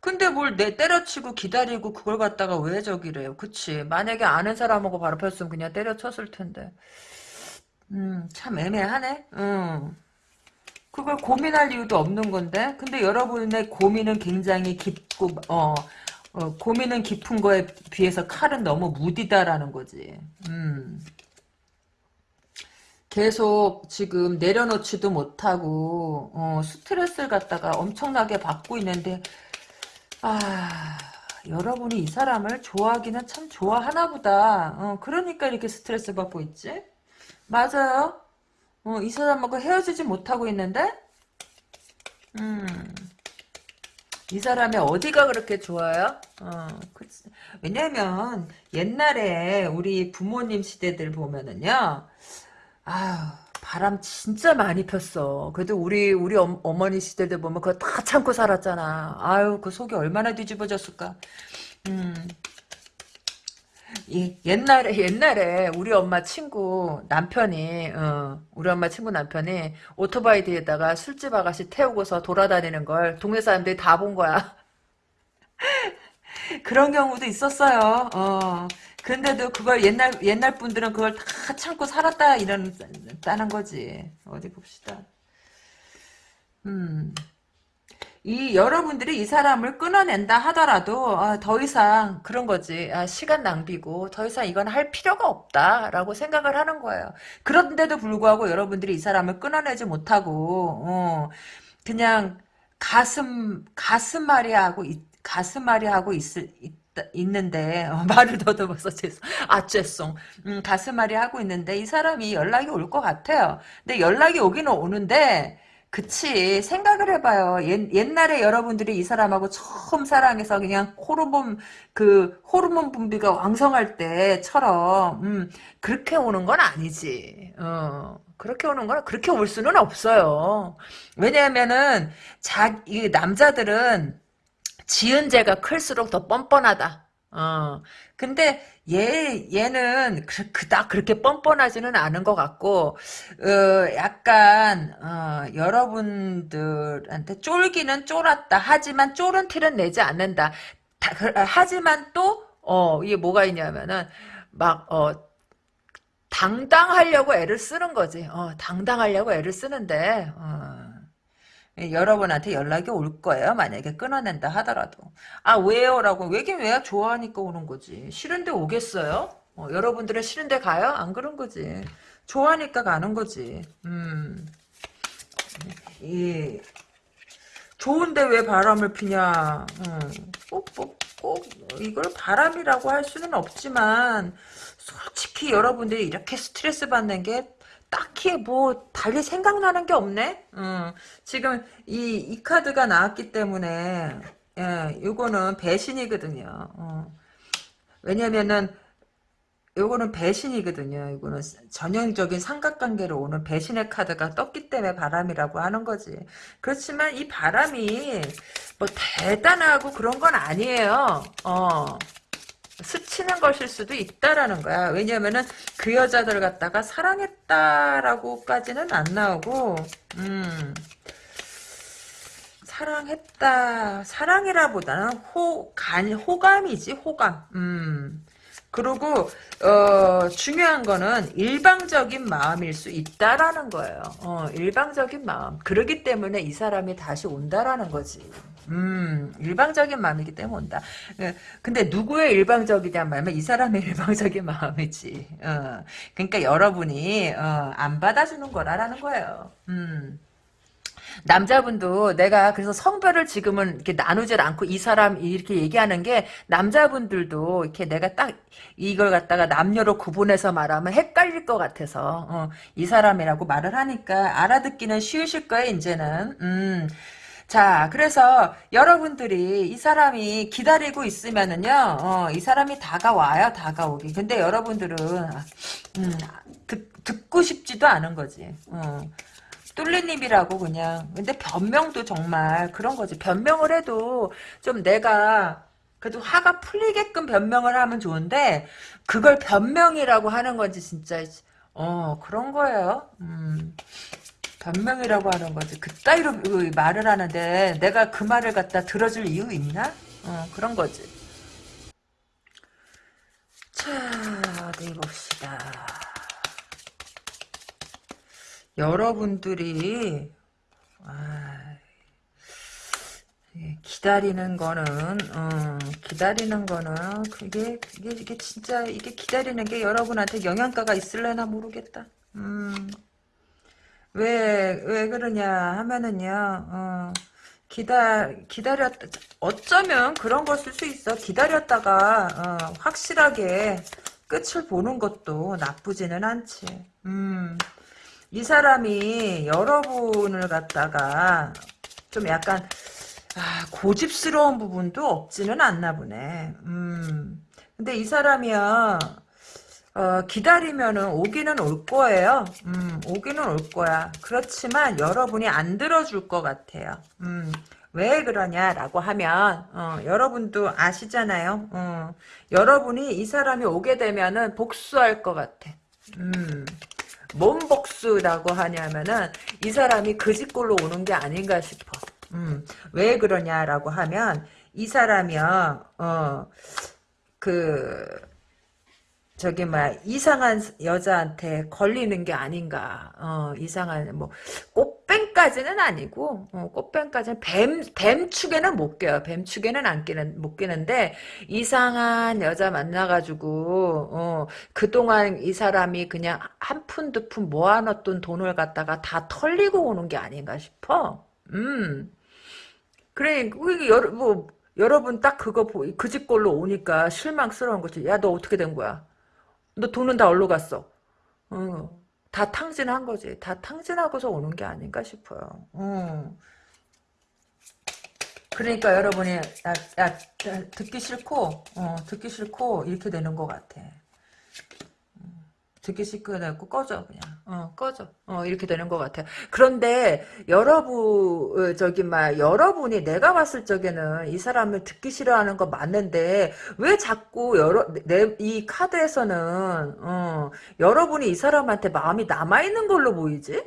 근데 뭘 내 때려치고 기다리고 그걸 갖다가 왜 저기래요. 그치. 만약에 아는 사람하고 바로 폈으면 그냥 때려쳤을 텐데. 음, 참 애매하네. 음. 그걸 고민할 이유도 없는 건데. 근데 여러분의 고민은 굉장히 깊고, 어, 어 고민은 깊은 거에 비해서 칼은 너무 무디다라는 거지. 음. 계속 지금 내려놓지도 못하고 어, 스트레스를 갖다가 엄청나게 받고 있는데 아 여러분이 이 사람을 좋아하기는 참 좋아하나 보다 어, 그러니까 이렇게 스트레스 받고 있지 맞아요 어, 이 사람하고 헤어지지 못하고 있는데 음, 이 사람이 어디가 그렇게 좋아요? 어, 왜냐면 옛날에 우리 부모님 시대들 보면은요 아휴, 바람 진짜 많이 폈어. 그래도 우리, 우리 어, 머니 시대들 보면 그거 다 참고 살았잖아. 아유, 그 속이 얼마나 뒤집어졌을까. 음. 이, 옛날에, 옛날에 우리 엄마 친구 남편이, 어, 우리 엄마 친구 남편이 오토바이 뒤에다가 술집 아가씨 태우고서 돌아다니는 걸 동네 사람들이 다 본 거야. 그런 경우도 있었어요. 어. 근데도 그걸 옛날 옛날 분들은 그걸 다 참고 살았다 이런다는 거지. 어디 봅시다. 음. 이 여러분들이 이 사람을 끊어낸다 하더라도 아, 더 이상 그런 거지 아, 시간 낭비고 더 이상 이건 할 필요가 없다라고 생각을 하는 거예요. 그런데도 불구하고 여러분들이 이 사람을 끊어내지 못하고 어, 그냥 가슴 가슴앓이 하고 가슴앓이 하고 있을 있는데 어, 말을 더듬어서 죄송 아 죄송 음, 가슴앓이 하고 있는데 이 사람이 연락이 올 것 같아요. 근데 연락이 오기는 오는데 그치. 생각을 해봐요. 옛, 옛날에 여러분들이 이 사람하고 처음 사랑해서 그냥 호르몬 그 호르몬 분비가 왕성할 때처럼 음, 그렇게 오는 건 아니지. 어, 그렇게 오는 건 그렇게 올 수는 없어요. 왜냐하면은 자이 남자들은 지은 죄가 클수록 더 뻔뻔하다. 어. 근데 얘 얘는 그, 그닥 그렇게 뻔뻔하지는 않은 것 같고 어, 약간 어, 여러분들한테 쫄기는 쫄았다. 하지만 쫄은 티는 내지 않는다. 다, 그, 하지만 또 어, 이게 뭐가 있냐면은 막 어, 당당하려고 애를 쓰는 거지. 어, 당당하려고 애를 쓰는데 어. 여러분한테 연락이 올 거예요. 만약에 끊어낸다 하더라도. 아 왜요? 라고 왜긴 왜야? 좋아하니까 오는 거지. 싫은데 오겠어요? 어, 여러분들은 싫은데 가요? 안 그런 거지. 좋아하니까 가는 거지. 음. 이 좋은데 왜 바람을 피냐. 음. 꼭, 꼭, 꼭 이걸 바람이라고 할 수는 없지만 솔직히 여러분들이 이렇게 스트레스 받는 게 딱히 뭐 달리 생각나는 게 없네. 음, 지금 이, 이 카드가 나왔기 때문에 예, 요거는 배신이거든요. 어. 왜냐면은 요거는 배신이거든요. 이거는 전형적인 삼각관계로 오는 배신의 카드가 떴기 때문에 바람이라고 하는 거지. 그렇지만 이 바람이 뭐 대단하고 그런 건 아니에요. 어. 스치는 것일 수도 있다라는 거야. 왜냐면은 그 여자들 갖다가 사랑했다라고까지는 안 나오고, 음, 사랑했다, 사랑이라보다는 호, 간, 호감이지, 호감. 음. 그리고 어, 중요한 거는 일방적인 마음일 수 있다라는 거예요. 어, 일방적인 마음. 그러기 때문에 이 사람이 다시 온다라는 거지. 음, 일방적인 마음이기 때문에 온다. 예, 근데 누구의 일방적이냐 말면 이 사람의 일방적인 마음이지. 어, 그러니까 여러분이 어, 안 받아주는 거라라는 거예요. 음. 남자분도 내가 그래서 성별을 지금은 이렇게 나누질 않고 이 사람 이렇게 얘기하는 게 남자분들도 이렇게 내가 딱 이걸 갖다가 남녀로 구분해서 말하면 헷갈릴 것 같아서 어, 이 사람이라고 말을 하니까 알아듣기는 쉬우실 거예요 이제는 음. 자, 그래서 여러분들이 이 사람이 기다리고 있으면은요, 어, 이 사람이 다가와요, 다가오기. 근데 여러분들은, 음, 듣, 듣고 싶지도 않은 거지. 어. 뚫리님이라고 그냥. 근데 변명도 정말 그런 거지. 변명을 해도 좀 내가 그래도 화가 풀리게끔 변명을 하면 좋은데 그걸 변명이라고 하는 건지 진짜 어 그런 거예요. 음. 변명이라고 하는 거지. 그따위로 말을 하는데 내가 그 말을 갖다 들어줄 이유 있나? 어, 그런 거지. 자, 어디 봅시다. 여러분들이 아, 기다리는 거는 어, 기다리는 거는 그게 이게 이게 진짜 이게 기다리는 게 여러분한테 영향가가 있을래나 모르겠다. 음. 왜, 왜 그러냐 하면은요, 어, 기다, 기다렸, 어쩌면 그런 걸 쓸 수 있어. 기다렸다가, 어, 확실하게 끝을 보는 것도 나쁘지는 않지. 음, 이 사람이 여러분을 갖다가 좀 약간 아, 고집스러운 부분도 없지는 않나 보네. 음. 근데 이 사람이야 어, 기다리면은 오기는 올 거예요. 음, 오기는 올 거야. 그렇지만 여러분이 안 들어줄 것 같아요. 음, 왜 그러냐라고 하면 어, 여러분도 아시잖아요. 어, 여러분이 이 사람이 오게 되면은 복수할 것 같아. 음. 뭔 복수라고 하냐면은 이 사람이 그 집골로 오는 게 아닌가 싶어. 음, 왜 그러냐라고 하면 이 사람이요, 어, 그, 저기 막 이상한 여자한테 걸리는 게 아닌가. 어, 이상한 뭐 꽃 뱀까지는 아니고 어, 꽃뱀까지는 뱀 뱀축에는 못 껴요. 뱀축에는 안 끼는 못 끼는데 이상한 여자 만나가지고 어, 그 동안 이 사람이 그냥 한 푼 두 푼 모아놨던 돈을 갖다가 다 털리고 오는 게 아닌가 싶어. 음. 그래, 그 여러, 뭐, 여러분 딱 그거 그 집 걸로 오니까 실망스러운 거지. 야, 너 어떻게 된 거야? 너 돈은 다 어디로 갔어? 어, 다 탕진한 거지. 다 탕진하고서 오는 게 아닌가 싶어요. 어. 그러니까 여러분이 야, 야, 듣기 싫고 어, 듣기 싫고 이렇게 되는 것 같아. 듣기 시끄러고 꺼져 그냥. 어 꺼져. 어 이렇게 되는 것 같아요. 그런데 여러분 어, 저기 막 여러분이 내가 봤을 적에는 이 사람을 듣기 싫어하는 거 맞는데 왜 자꾸 여러 내 이 카드에서는 어 여러분이 이 사람한테 마음이 남아 있는 걸로 보이지?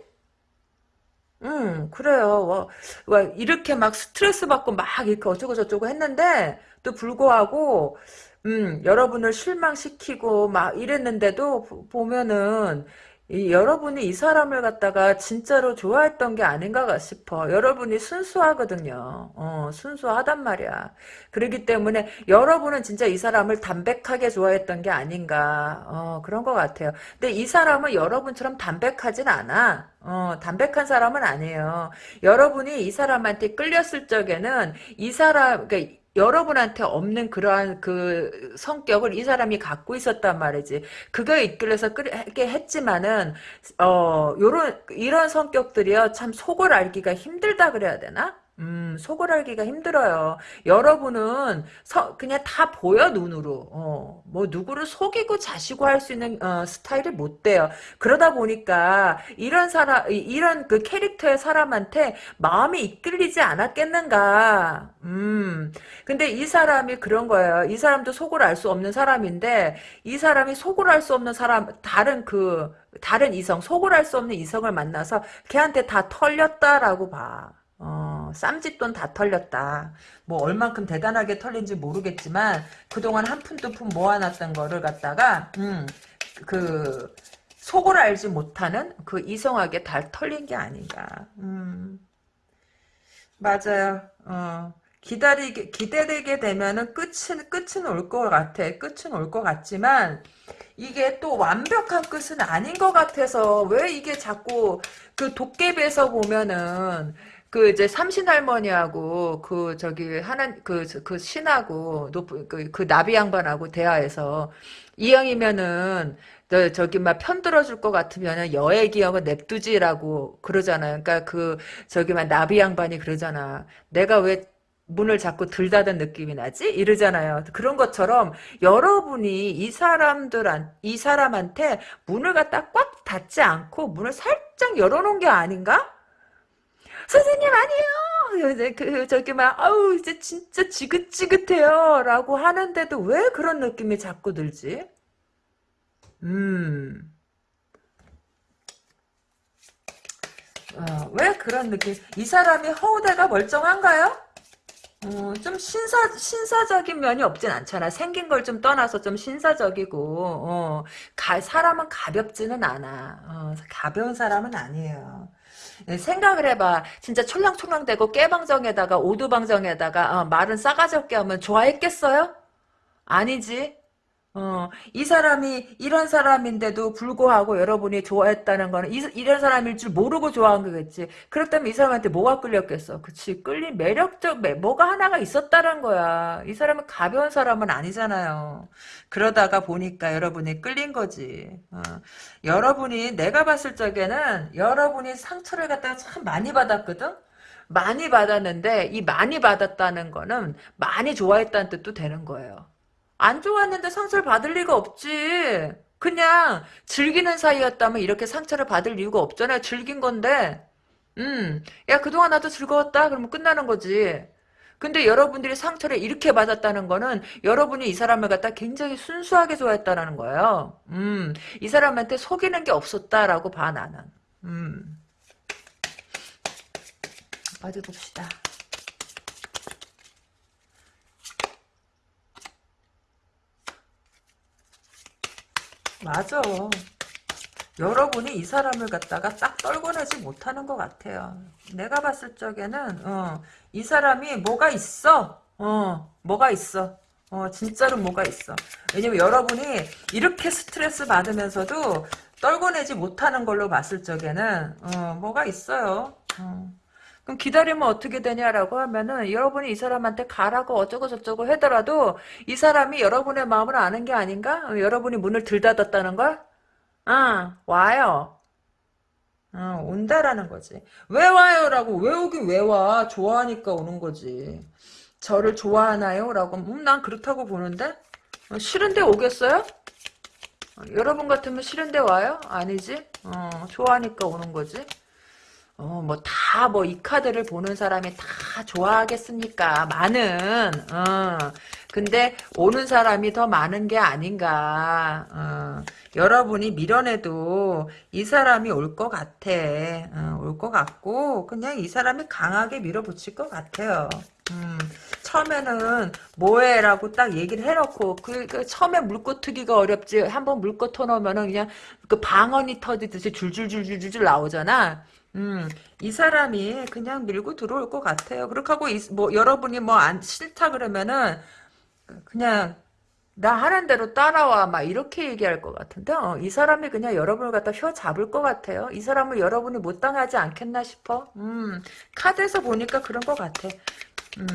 음 그래요. 와, 와, 이렇게 막 스트레스 받고 막 이렇게 어쩌고 저쩌고 했는데 또 불구하고 음, 여러분을 실망시키고 막 이랬는데도 보- 보면은 이, 여러분이 이 사람을 갖다가 진짜로 좋아했던 게 아닌가 싶어. 여러분이 순수하거든요. 어, 순수하단 말이야. 그렇기 때문에 여러분은 진짜 이 사람을 담백하게 좋아했던 게 아닌가. 어, 그런 것 같아요. 근데 이 사람은 여러분처럼 담백하진 않아. 어, 담백한 사람은 아니에요. 여러분이 이 사람한테 끌렸을 적에는 이 사람, 그러니까 여러분한테 없는 그러한 그 성격을 이 사람이 갖고 있었단 말이지. 그거에 이끌려서 그렇게 했지만은 어 요런 이런 성격들이요 참 속을 알기가 힘들다 그래야 되나? 음, 속을 알기가 힘들어요. 여러분은 서, 그냥 다 보여 눈으로. 어, 뭐 누구를 속이고 자시고 할 수 있는 어, 스타일이 못 돼요. 그러다 보니까 이런 사람 이런 그 캐릭터의 사람한테 마음이 이끌리지 않았겠는가. 음. 근데 이 사람이 그런 거예요. 이 사람도 속을 알 수 없는 사람인데 이 사람이 속을 알 수 없는 사람 다른 그 다른 이성 속을 알 수 없는 이성을 만나서 걔한테 다 털렸다라고 봐. 어, 쌈짓돈 다 털렸다. 뭐 얼만큼 대단하게 털린지 모르겠지만 그동안 한 푼 두 푼 모아놨던 거를 갖다가 음, 그 속을 알지 못하는 그 이성에게 다 털린 게 아닌가. 음, 맞아요. 어. 기다리게 기다리게 되면은 끝은 끝은 올 것 같아. 끝은 올 것 같지만 이게 또 완벽한 끝은 아닌 것 같아서 왜 이게 자꾸 그 도깨비에서 보면은 그 이제 삼신 할머니하고 그 저기 하나 그 그 신하고 높은 그, 그 나비 양반하고 대화해서 이왕이면은 너 저기 막 편들어줄 것 같으면은 여의 기억은 냅두지라고 그러잖아요. 그러니까 그 저기 막 나비 양반이 그러잖아. 내가 왜 문을 자꾸 들닫은 느낌이 나지? 이러잖아요. 그런 것처럼 여러분이 이 사람들한 이 사람한테 문을 갖다 꽉 닫지 않고 문을 살짝 열어놓은 게 아닌가? 선생님 아니에요. 그 저기 막 아우 이제 진짜 지긋지긋해요라고 하는데도 왜 그런 느낌이 자꾸 들지? 음. 어, 왜 그런 느낌? 이 사람이 허우대가 멀쩡한가요? 어, 좀 신사, 신사적인 면이 없진 않잖아. 생긴 걸 좀 떠나서 좀 신사적이고, 어, 가, 사람은 가볍지는 않아. 어, 가벼운 사람은 아니에요. 예, 생각을 해봐. 진짜 촐랑촐랑대고 깨방정에다가 오두방정에다가 어, 말은 싸가지 없게 하면 좋아했겠어요? 아니지. 어, 이 사람이 이런 사람인데도 불구하고 여러분이 좋아했다는 거는 이, 이런 사람일 줄 모르고 좋아한 거겠지. 그렇다면 이 사람한테 뭐가 끌렸겠어? 그치. 끌린 매력적, 매, 뭐가 하나가 있었다는 거야. 이 사람은 가벼운 사람은 아니잖아요. 그러다가 보니까 여러분이 끌린 거지. 어. 여러분이, 내가 봤을 적에는 여러분이 상처를 갖다가 참 많이 받았거든? 많이 받았는데, 이 많이 받았다는 거는 많이 좋아했다는 뜻도 되는 거예요. 안 좋았는데 상처를 받을 리가 없지. 그냥 즐기는 사이였다면 이렇게 상처를 받을 이유가 없잖아요. 즐긴 건데. 음, 야, 그동안 나도 즐거웠다. 그러면 끝나는 거지. 근데 여러분들이 상처를 이렇게 받았다는 거는 여러분이 이 사람을 갖다 굉장히 순수하게 좋아했다는 거예요. 음, 이 사람한테 속이는 게 없었다라고 봐, 나는. 음, 어디 봅시다. 맞아. 여러분이 이 사람을 갖다가 딱 떨궈내지 못하는 것 같아요. 내가 봤을 적에는 어, 이 사람이 뭐가 있어. 어, 뭐가 있어. 어, 진짜로 뭐가 있어. 왜냐면 여러분이 이렇게 스트레스 받으면서도 떨궈내지 못하는 걸로 봤을 적에는 어, 뭐가 있어요. 어. 그럼 기다리면 어떻게 되냐라고 하면은 여러분이 이 사람한테 가라고 어쩌고 저쩌고 하더라도 이 사람이 여러분의 마음을 아는 게 아닌가? 어, 여러분이 문을 들닫았다는 걸? 아, 와요. 어, 온다라는 거지. 왜 와요 라고 왜 오긴 왜 와? 좋아하니까 오는 거지. 저를 좋아하나요? 라고 음, 난 그렇다고 보는데 어, 싫은데 오겠어요? 어, 여러분 같으면 싫은데 와요? 아니지? 어, 좋아하니까 오는 거지. 어, 뭐, 다, 뭐, 이 카드를 보는 사람이 다 좋아하겠습니까? 많은, 어. 근데, 오는 사람이 더 많은 게 아닌가, 어. 여러분이 밀어내도 이 사람이 올 것 같아. 어, 올것 같고, 그냥 이 사람이 강하게 밀어붙일 것 같아요. 음, 처음에는 뭐해라고 딱 얘기를 해놓고 그, 그 처음에 물고 트기가 어렵지 한번 물고 터놓으면은 그냥 그 방언이 터지듯이 줄줄줄줄줄 나오잖아. 음, 이 사람이 그냥 밀고 들어올 것 같아요. 그렇게 하고, 이, 뭐, 여러분이 뭐, 안, 싫다 그러면은, 그냥, 나 하는 대로 따라와, 막, 이렇게 얘기할 것 같은데, 어, 이 사람이 그냥 여러분을 갖다 혀 잡을 것 같아요. 이 사람을 여러분이 못 당하지 않겠나 싶어. 음, 카드에서 보니까 그런 것 같아. 음,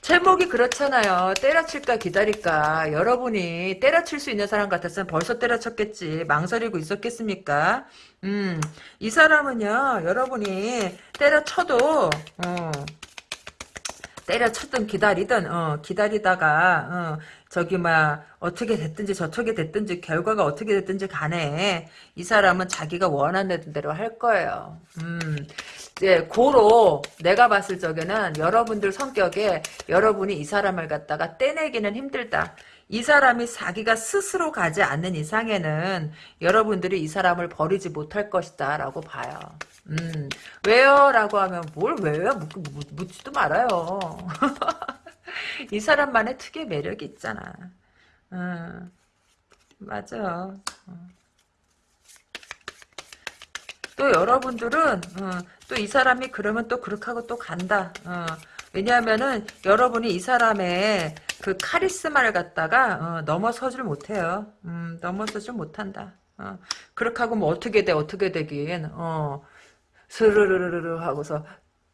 제목이 그렇잖아요. 때려칠까 기다릴까. 여러분이 때려칠 수 있는 사람 같았으면 벌써 때려쳤겠지. 망설이고 있었겠습니까? 음, 이 사람은요, 여러분이 때려쳐도, 어, 때려쳤든 기다리든, 어, 기다리다가, 어, 저기, 막, 어떻게 됐든지 저쪽에 됐든지 결과가 어떻게 됐든지 간에 이 사람은 자기가 원하는 대로 할 거예요. 음, 이제 고로 내가 봤을 적에는 여러분들 성격에 여러분이 이 사람을 갖다가 떼내기는 힘들다. 이 사람이 자기가 스스로 가지 않는 이상에는 여러분들이 이 사람을 버리지 못할 것이다 라고 봐요. 음, 왜요? 라고 하면 뭘 왜요? 묻, 묻지도 말아요. 이 사람만의 특유의 매력이 있잖아. 음, 맞아. 또 여러분들은 어, 또이 사람이 그러면 또 그렇게 하고 또 간다. 어, 왜냐하면은 여러분이 이 사람의 그 카리스마를 갖다가 어, 넘어서질 못해요. 음, 넘어서질 못한다. 어, 그렇게 하고 뭐 어떻게 돼 어떻게 되긴 어, 스르르르르 하고서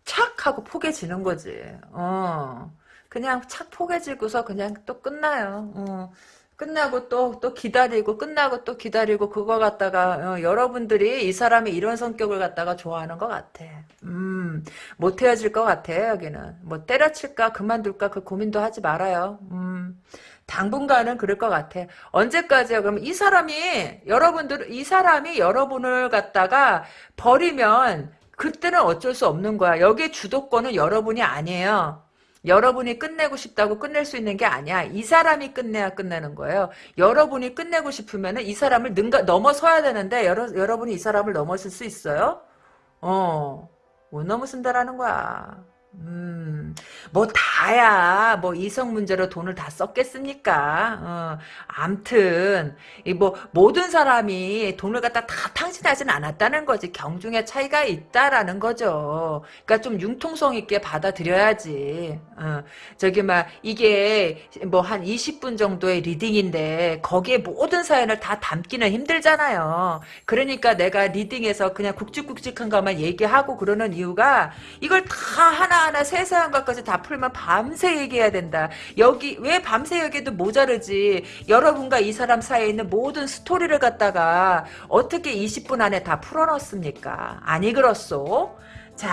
착 하고 포개지는 거지. 어, 그냥 착 포개지고서 그냥 또 끝나요. 어. 끝나고 또, 또 기다리고, 끝나고 또 기다리고, 그거 갖다가, 어, 여러분들이 이 사람이 이런 성격을 갖다가 좋아하는 것 같아. 음, 못 헤어질 것 같아, 여기는. 뭐, 때려칠까, 그만둘까, 그 고민도 하지 말아요. 음, 당분간은 그럴 것 같아. 언제까지야? 그럼 이 사람이, 여러분들, 이 사람이 여러분을 갖다가 버리면, 그때는 어쩔 수 없는 거야. 여기 주도권은 여러분이 아니에요. 여러분이 끝내고 싶다고 끝낼 수 있는 게 아니야. 이 사람이 끝내야 끝내는 거예요. 여러분이 끝내고 싶으면 이 사람을 능가, 넘어서야 되는데 여러, 여러분이 이 사람을 넘어설 수 있어요? 어, 못 넘어선다라는 거야. 음, 뭐 다야. 뭐 이성 문제로 돈을 다 썼겠습니까? 어, 암튼 이 뭐 모든 사람이 돈을 갖다 다 탕진하지는 않았다는 거지. 경중의 차이가 있다라는 거죠. 그러니까 좀 융통성 있게 받아들여야지. 어, 저기 막 이게 뭐 한 20분 정도의 리딩인데 거기에 모든 사연을 다 담기는 힘들잖아요. 그러니까 내가 리딩에서 그냥 굵직굵직한 것만 얘기하고 그러는 이유가 이걸 다 하나 하나하나 세세한 것까지 다 풀면 밤새 얘기해야 된다. 여기 왜 밤새 얘기도 모자르지. 여러분과 이 사람 사이에 있는 모든 스토리를 갖다가 어떻게 20분 안에 다 풀어넣습니까? 아니 그렇소? 자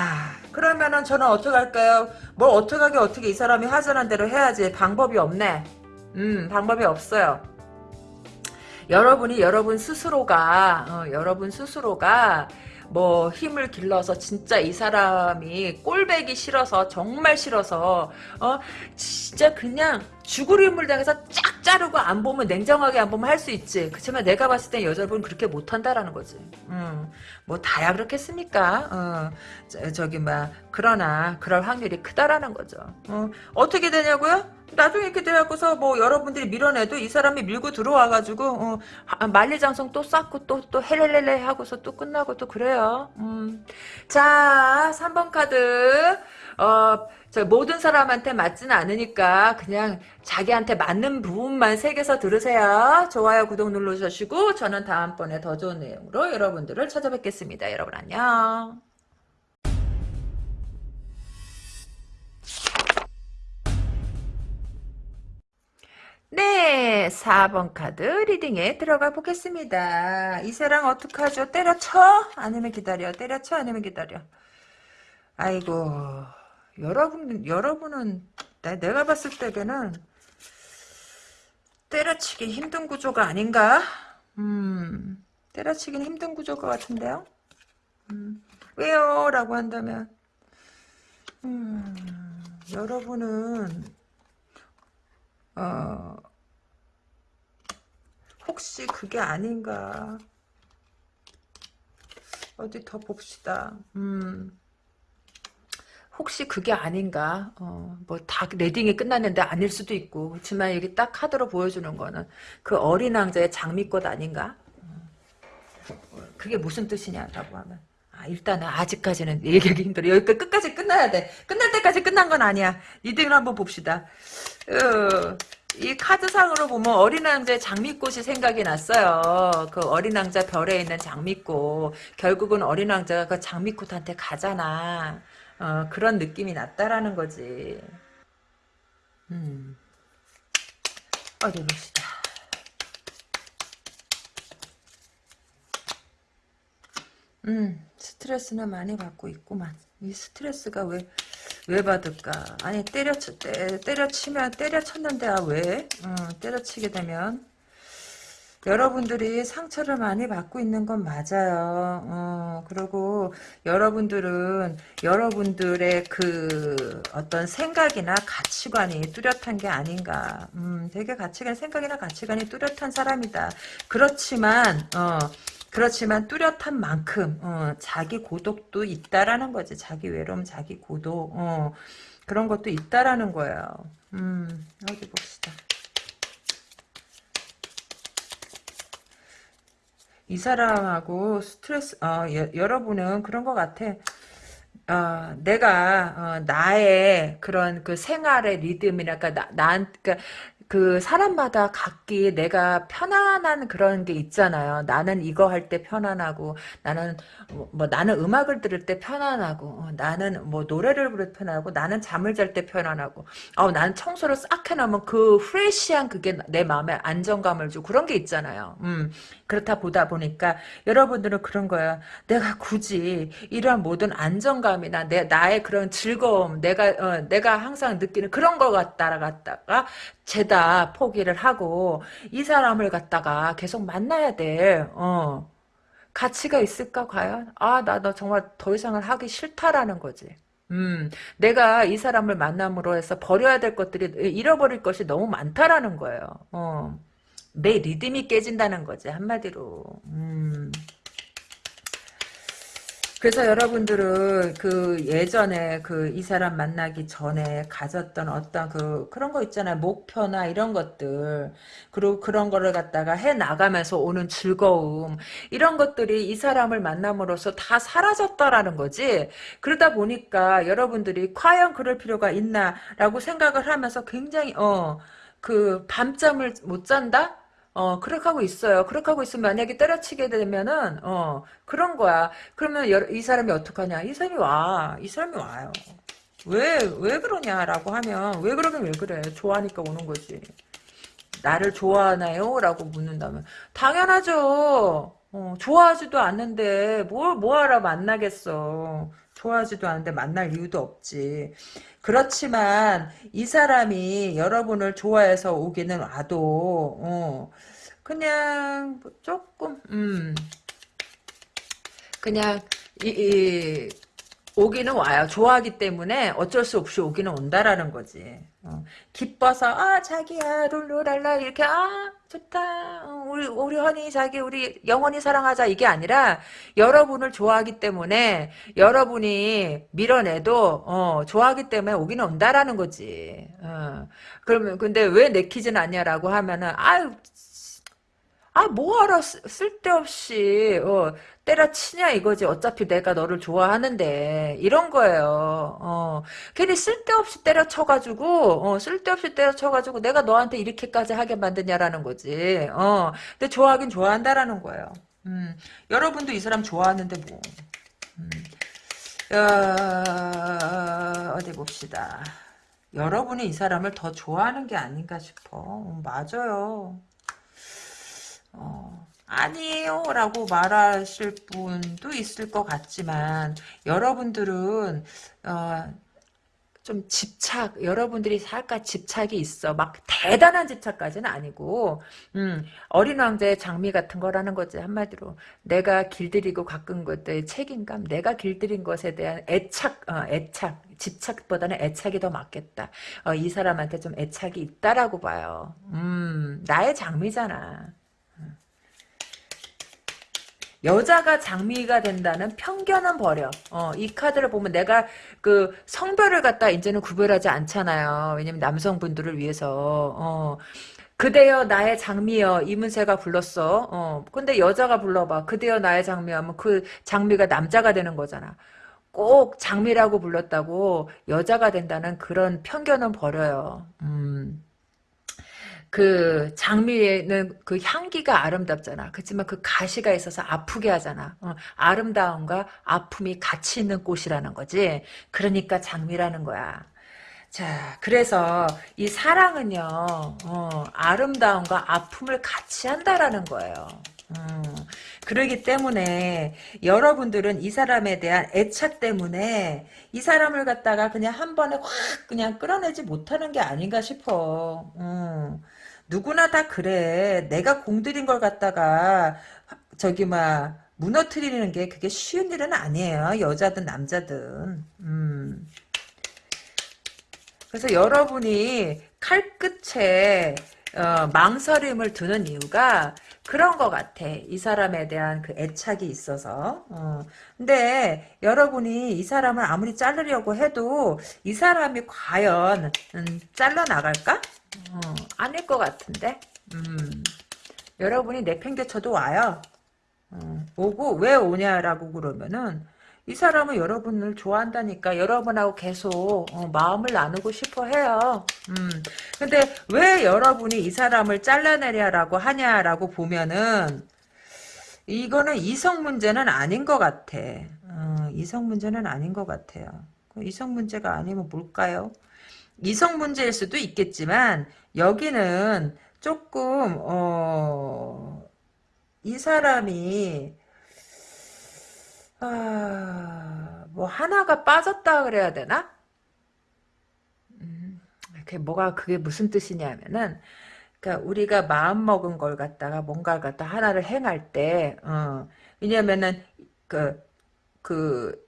그러면은 저는 어떻게 할까요? 뭘 어떻게 하게 어떻게 이 사람이 하자는 대로 해야지 방법이 없네. 음 방법이 없어요. 여러분이 여러분 스스로가 어, 여러분 스스로가 뭐 힘을 길러서 진짜 이 사람이 꼴배기 싫어서 정말 싫어서 어 진짜 그냥 죽을 힘을 당해서 쫙 자르고 안 보면 냉정하게 안 보면 할 수 있지. 그렇지만 내가 봤을 때 여자분 그렇게 못한다라는 거지. 음, 뭐 다야 그렇겠습니까? 어, 저, 기 막, 그러나 그럴 확률이 크다라는 거죠. 어, 어떻게 되냐고요? 나중에 이렇게 돼갖고서 뭐 여러분들이 밀어내도 이 사람이 밀고 들어와가지고 어, 하- 만리장성 또 쌓고 또 또 헬렐렐레 하고서 또 끝나고 또 그래요. 음. 자 3번 카드 어, 저 모든 사람한테 맞지는 않으니까 그냥 자기한테 맞는 부분만 새겨서 들으세요. 좋아요 구독 눌러주시고 저는 다음번에 더 좋은 내용으로 여러분들을 찾아뵙겠습니다. 여러분 안녕. 네, 4번 카드 리딩에 들어가 보겠습니다. 이 사람 어떡하죠? 때려쳐? 아니면 기다려? 때려쳐? 아니면 기다려? 아이고, 여러분, 여러분은, 내- 내가 봤을 때는 때려치기 힘든 구조가 아닌가? 음, 때려치기는 힘든 구조가 같은데요? 음, 왜요? 라고 한다면, 음, 여러분은, 어, 혹시 그게 아닌가. 어디 더 봅시다. 음, 혹시 그게 아닌가. 어, 뭐 다 레딩이 끝났는데 아닐 수도 있고. 그렇지만 여기 딱 카드로 보여주는 거는 그 어린 왕자의 장미꽃 아닌가? 어, 그게 무슨 뜻이냐라고 하면. 아, 일단은 아직까지는 얘기하기 힘들어. 여기까지 끝까지 끝나야 돼. 끝날 때까지 끝난 건 아니야. 이등을 한번 봅시다. 어, 이 카드상으로 보면 어린 왕자의 장미꽃이 생각이 났어요. 그 어린 왕자 별에 있는 장미꽃. 결국은 어린 왕자가 그 장미꽃한테 가잖아. 어, 그런 느낌이 났다라는 거지. 음. 어디 봅시다. 음, 스트레스는 많이 받고 있구만. 이 스트레스가 왜, 왜 받을까? 아니, 때려, 때, 때려치면, 때려쳤는데, 아, 왜? 어, 때려치게 되면. 여러분들이 상처를 많이 받고 있는 건 맞아요. 어, 그리고 여러분들은 여러분들의 그 어떤 생각이나 가치관이 뚜렷한 게 아닌가. 음, 되게 가치관, 생각이나 가치관이 뚜렷한 사람이다. 그렇지만, 어, 그렇지만 뚜렷한 만큼 어, 자기 고독도 있다라는 거지. 자기 외로움, 자기 고독 어, 그런 것도 있다라는 거예요. 음, 어디 봅시다. 이 사람하고 스트레스 어, 여, 여러분은 그런 것 같아. 어, 내가 어, 나의 그런 그 생활의 리듬이랄까 나, 난 그러니까 그 사람마다 각기 내가 편안한 그런 게 있잖아요. 나는 이거 할 때 편안하고 나는 뭐, 뭐 나는 음악을 들을 때 편안하고 어, 나는 뭐 노래를 부를 때 편안하고 나는 잠을 잘 때 편안하고 어, 나는 청소를 싹 해놓으면 그 프레시한 그게 내 마음에 안정감을 주고 그런 게 있잖아요. 음, 그렇다 보다 보니까 여러분들은 그런 거야. 내가 굳이 이러한 모든 안정감이나 내 나의 그런 즐거움, 내가 어, 내가 항상 느끼는 그런 걸 갖다가 갖다가 죄다 포기를 하고 이 사람을 갖다가 계속 만나야 돼. 어. 가치가 있을까 과연? 아, 나 너 정말 더 이상을 하기 싫다라는 거지. 음, 내가 이 사람을 만남으로 해서 버려야 될 것들이 잃어버릴 것이 너무 많다라는 거예요. 어. 내 리듬이 깨진다는 거지 한마디로. 음. 그래서 여러분들은 그 예전에 그 이 사람 만나기 전에 가졌던 어떤 그 그런 거 있잖아요. 목표나 이런 것들. 그리고 그런 거를 갖다가 해 나가면서 오는 즐거움. 이런 것들이 이 사람을 만남으로써 다 사라졌다라는 거지. 그러다 보니까 여러분들이 과연 그럴 필요가 있나라고 생각을 하면서 굉장히 어 그 밤잠을 못 잔다 어, 그렇게 하고 있어요. 그렇게 하고 있으면 만약에 때려치게 되면은, 어, 그런 거야. 그러면 여- 이 사람이 어떡하냐. 이 사람이 와. 이 사람이 와요. 왜, 왜 그러냐라고 하면, 왜 그러면 왜 그래. 좋아하니까 오는 거지. 나를 좋아하나요? 라고 묻는다면, 당연하죠. 어, 좋아하지도 않는데, 뭘, 뭐하러 만나겠어. 좋아하지도 않는데 만날 이유도 없지. 그렇지만 이 사람이 여러분을 좋아해서 오기는 와도 어, 그냥 뭐 조금 음 그냥 이, 이 오기는 와요. 좋아하기 때문에 어쩔 수 없이 오기는 온다라는 거지. 어, 기뻐서 아 자기야 룰루랄라 이렇게 아 좋다 어, 우리 우리 허니 자기 우리 영원히 사랑하자 이게 아니라 여러분을 좋아하기 때문에 여러분이 밀어내도 어, 좋아하기 때문에 오기는 온다라는 거지. 어, 그러면 근데 왜 내키진 않냐라고 하면은 아유 아, 뭐하러 쓸데없이 어, 때려치냐 이거지. 어차피 내가 너를 좋아하는데 이런 거예요. 어, 괜히 쓸데없이 때려쳐가지고 어, 쓸데없이 때려쳐가지고 내가 너한테 이렇게까지 하게 만드냐라는 거지. 어, 근데 좋아하긴 좋아한다라는 거예요. 음, 여러분도 이 사람 좋아하는데 뭐. 음, 어, 어디 봅시다. 여러분이 이 사람을 더 좋아하는 게 아닌가 싶어. 음, 맞아요. 어, 아니에요 라고 말하실 분도 있을 것 같지만 여러분들은 어, 좀 집착 여러분들이 살까 집착이 있어. 막 대단한 집착까지는 아니고 음, 어린 왕자의 장미 같은 거라는 거지. 한마디로 내가 길들이고 가꾼 것들의 책임감 내가 길들인 것에 대한 애착 어, 애착 집착보다는 애착이 더 맞겠다. 어, 이 사람한테 좀 애착이 있다라고 봐요. 음 나의 장미잖아 여자가 장미가 된다는 편견은 버려. 어, 이 카드를 보면 내가 그 성별을 갖다 이제는 구별하지 않잖아요. 왜냐면 남성분들을 위해서. 어, 그대여 나의 장미여 이문세가 불렀어. 어, 근데 여자가 불러봐. 그대여 나의 장미하면 그 장미가 남자가 되는 거잖아. 꼭 장미라고 불렀다고 여자가 된다는 그런 편견은 버려요. 음. 그 장미에는 그 향기가 아름답잖아. 그렇지만 그 가시가 있어서 아프게 하잖아. 어, 아름다움과 아픔이 같이 있는 꽃이라는 거지. 그러니까 장미라는 거야. 자, 그래서 이 사랑은요, 어, 아름다움과 아픔을 같이 한다라는 거예요. 음, 그러기 때문에 여러분들은 이 사람에 대한 애착 때문에 이 사람을 갖다가 그냥 한 번에 확 그냥 끌어내지 못하는 게 아닌가 싶어. 음. 누구나 다 그래. 내가 공들인 걸 갖다가 저기 막 무너뜨리는 게 그게 쉬운 일은 아니에요. 여자든 남자든. 음. 그래서 여러분이 칼끝에 어, 망설임을 두는 이유가 그런 것 같아. 이 사람에 대한 그 애착이 있어서. 어. 근데 여러분이 이 사람을 아무리 자르려고 해도 이 사람이 과연 음, 잘라나갈까? 어, 아닐 것 같은데. 음. 여러분이 내팽개쳐도 와요. 어, 오고 왜 오냐라고 그러면은 이 사람은 여러분을 좋아한다니까 여러분하고 계속 어, 마음을 나누고 싶어 해요. 음. 근데 왜 여러분이 이 사람을 잘라내려라고 하냐라고 보면은 이거는 이성 문제는 아닌 것 같아. 어, 이성 문제는 아닌 것 같아요. 이성 문제가 아니면 뭘까요? 이성 문제일 수도 있겠지만 여기는 조금 어, 이 사람이 아, 뭐 하나가 빠졌다 그래야 되나? 음, 그게 뭐가 그게 무슨 뜻이냐면은 그러니까 우리가 마음 먹은 걸 갖다가 뭔가를 갖다 하나를 행할 때 어, 왜냐면은 그그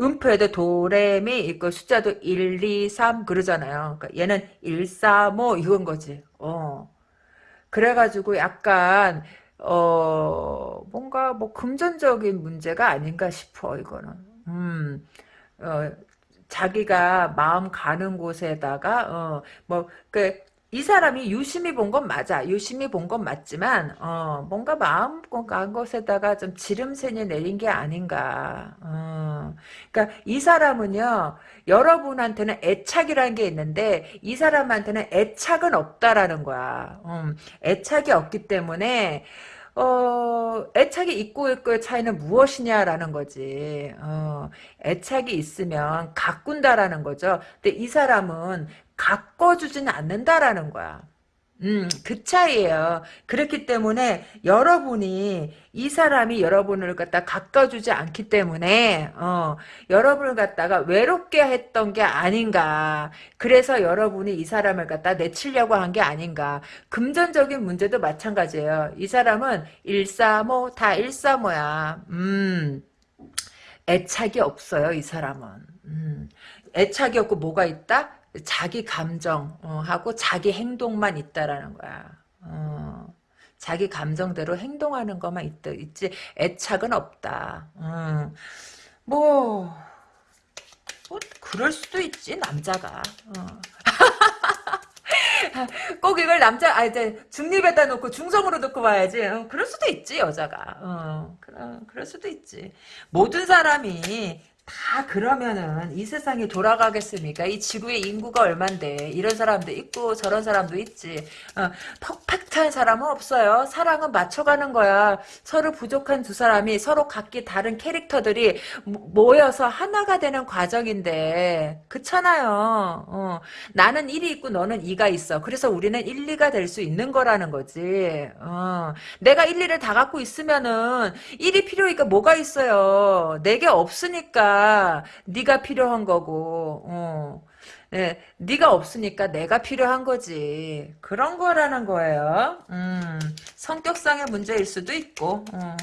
음표에도 도레미 있고 숫자도 1, 2, 3 그러잖아요. 그러니까 얘는 1, 4, 뭐 이건 거지. 어. 그래가지고 약간 어, 뭔가 뭐 금전적인 문제가 아닌가 싶어, 이거는. 음, 어, 자기가 마음 가는 곳에다가, 어, 뭐, 그, 이 사람이 유심히 본 건 맞아. 유심히 본 건 맞지만, 어, 뭔가 마음 간 것에다가 좀 지름새이 내린 게 아닌가. 어, 그니까 이 사람은요, 여러분한테는 애착이라는 게 있는데, 이 사람한테는 애착은 없다라는 거야. 음, 애착이 없기 때문에, 어, 애착이 있고 있고의 차이는 무엇이냐라는 거지. 어, 애착이 있으면 가꾼다라는 거죠. 근데 이 사람은 가꿔주지는 않는다라는 거야. 음, 그 차이예요. 그렇기 때문에 여러분이 이 사람이 여러분을 갖다 가까워주지 않기 때문에 어, 여러분을 갖다가 외롭게 했던 게 아닌가. 그래서 여러분이 이 사람을 갖다 내치려고 한 게 아닌가. 금전적인 문제도 마찬가지예요. 이 사람은 일사모 다 일사모야. 음. 애착이 없어요, 이 사람은. 음, 애착이 없고 뭐가 있다? 자기 감정하고 자기 행동만 있다라는 거야. 어, 자기 감정대로 행동하는 것만 있, 있지 애착은 없다. 음, 뭐, 뭐 그럴 수도 있지 남자가. 어. 꼭 이걸 남자 아 이제 중립에다 놓고 중성으로 놓고 봐야지. 어, 그럴 수도 있지 여자가. 어, 그런 그럴 수도 있지. 모든 사람이 다 그러면은 이 세상이 돌아가겠습니까? 이 지구의 인구가 얼만데 이런 사람도 있고 저런 사람도 있지. 어, 퍼펙트한 사람은 없어요. 사랑은 맞춰가는 거야. 서로 부족한 두 사람이 서로 각기 다른 캐릭터들이 모여서 하나가 되는 과정인데 그렇잖아요. 어, 나는 1이 있고 너는 2가 있어. 그래서 우리는 1, 2가 될 수 있는 거라는 거지. 어, 내가 1, 2를 다 갖고 있으면은 1이 필요니까 뭐가 있어요. 내게 없으니까 네가 필요한 거고 어. 네, 네가 없으니까 내가 필요한 거지. 그런 거라는 거예요. 음, 성격상의 문제일 수도 있고, 어.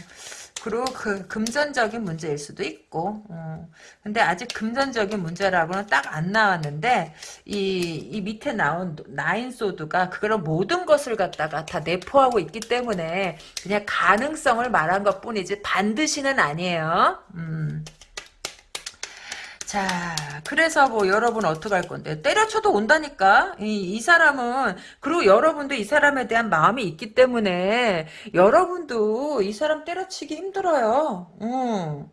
그리고 그 금전적인 문제일 수도 있고, 어. 근데 아직 금전적인 문제라고는 딱 안 나왔는데, 이, 이 밑에 나온 나인 소드가 그런 모든 것을 갖다가 다 내포하고 있기 때문에 그냥 가능성을 말한 것 뿐이지 반드시는 아니에요. 음. 자, 그래서 뭐 여러분 어떡할 건데 때려쳐도 온다니까. 이, 이 사람은 그리고 여러분도 이 사람에 대한 마음이 있기 때문에 여러분도 이 사람 때려치기 힘들어요. 음.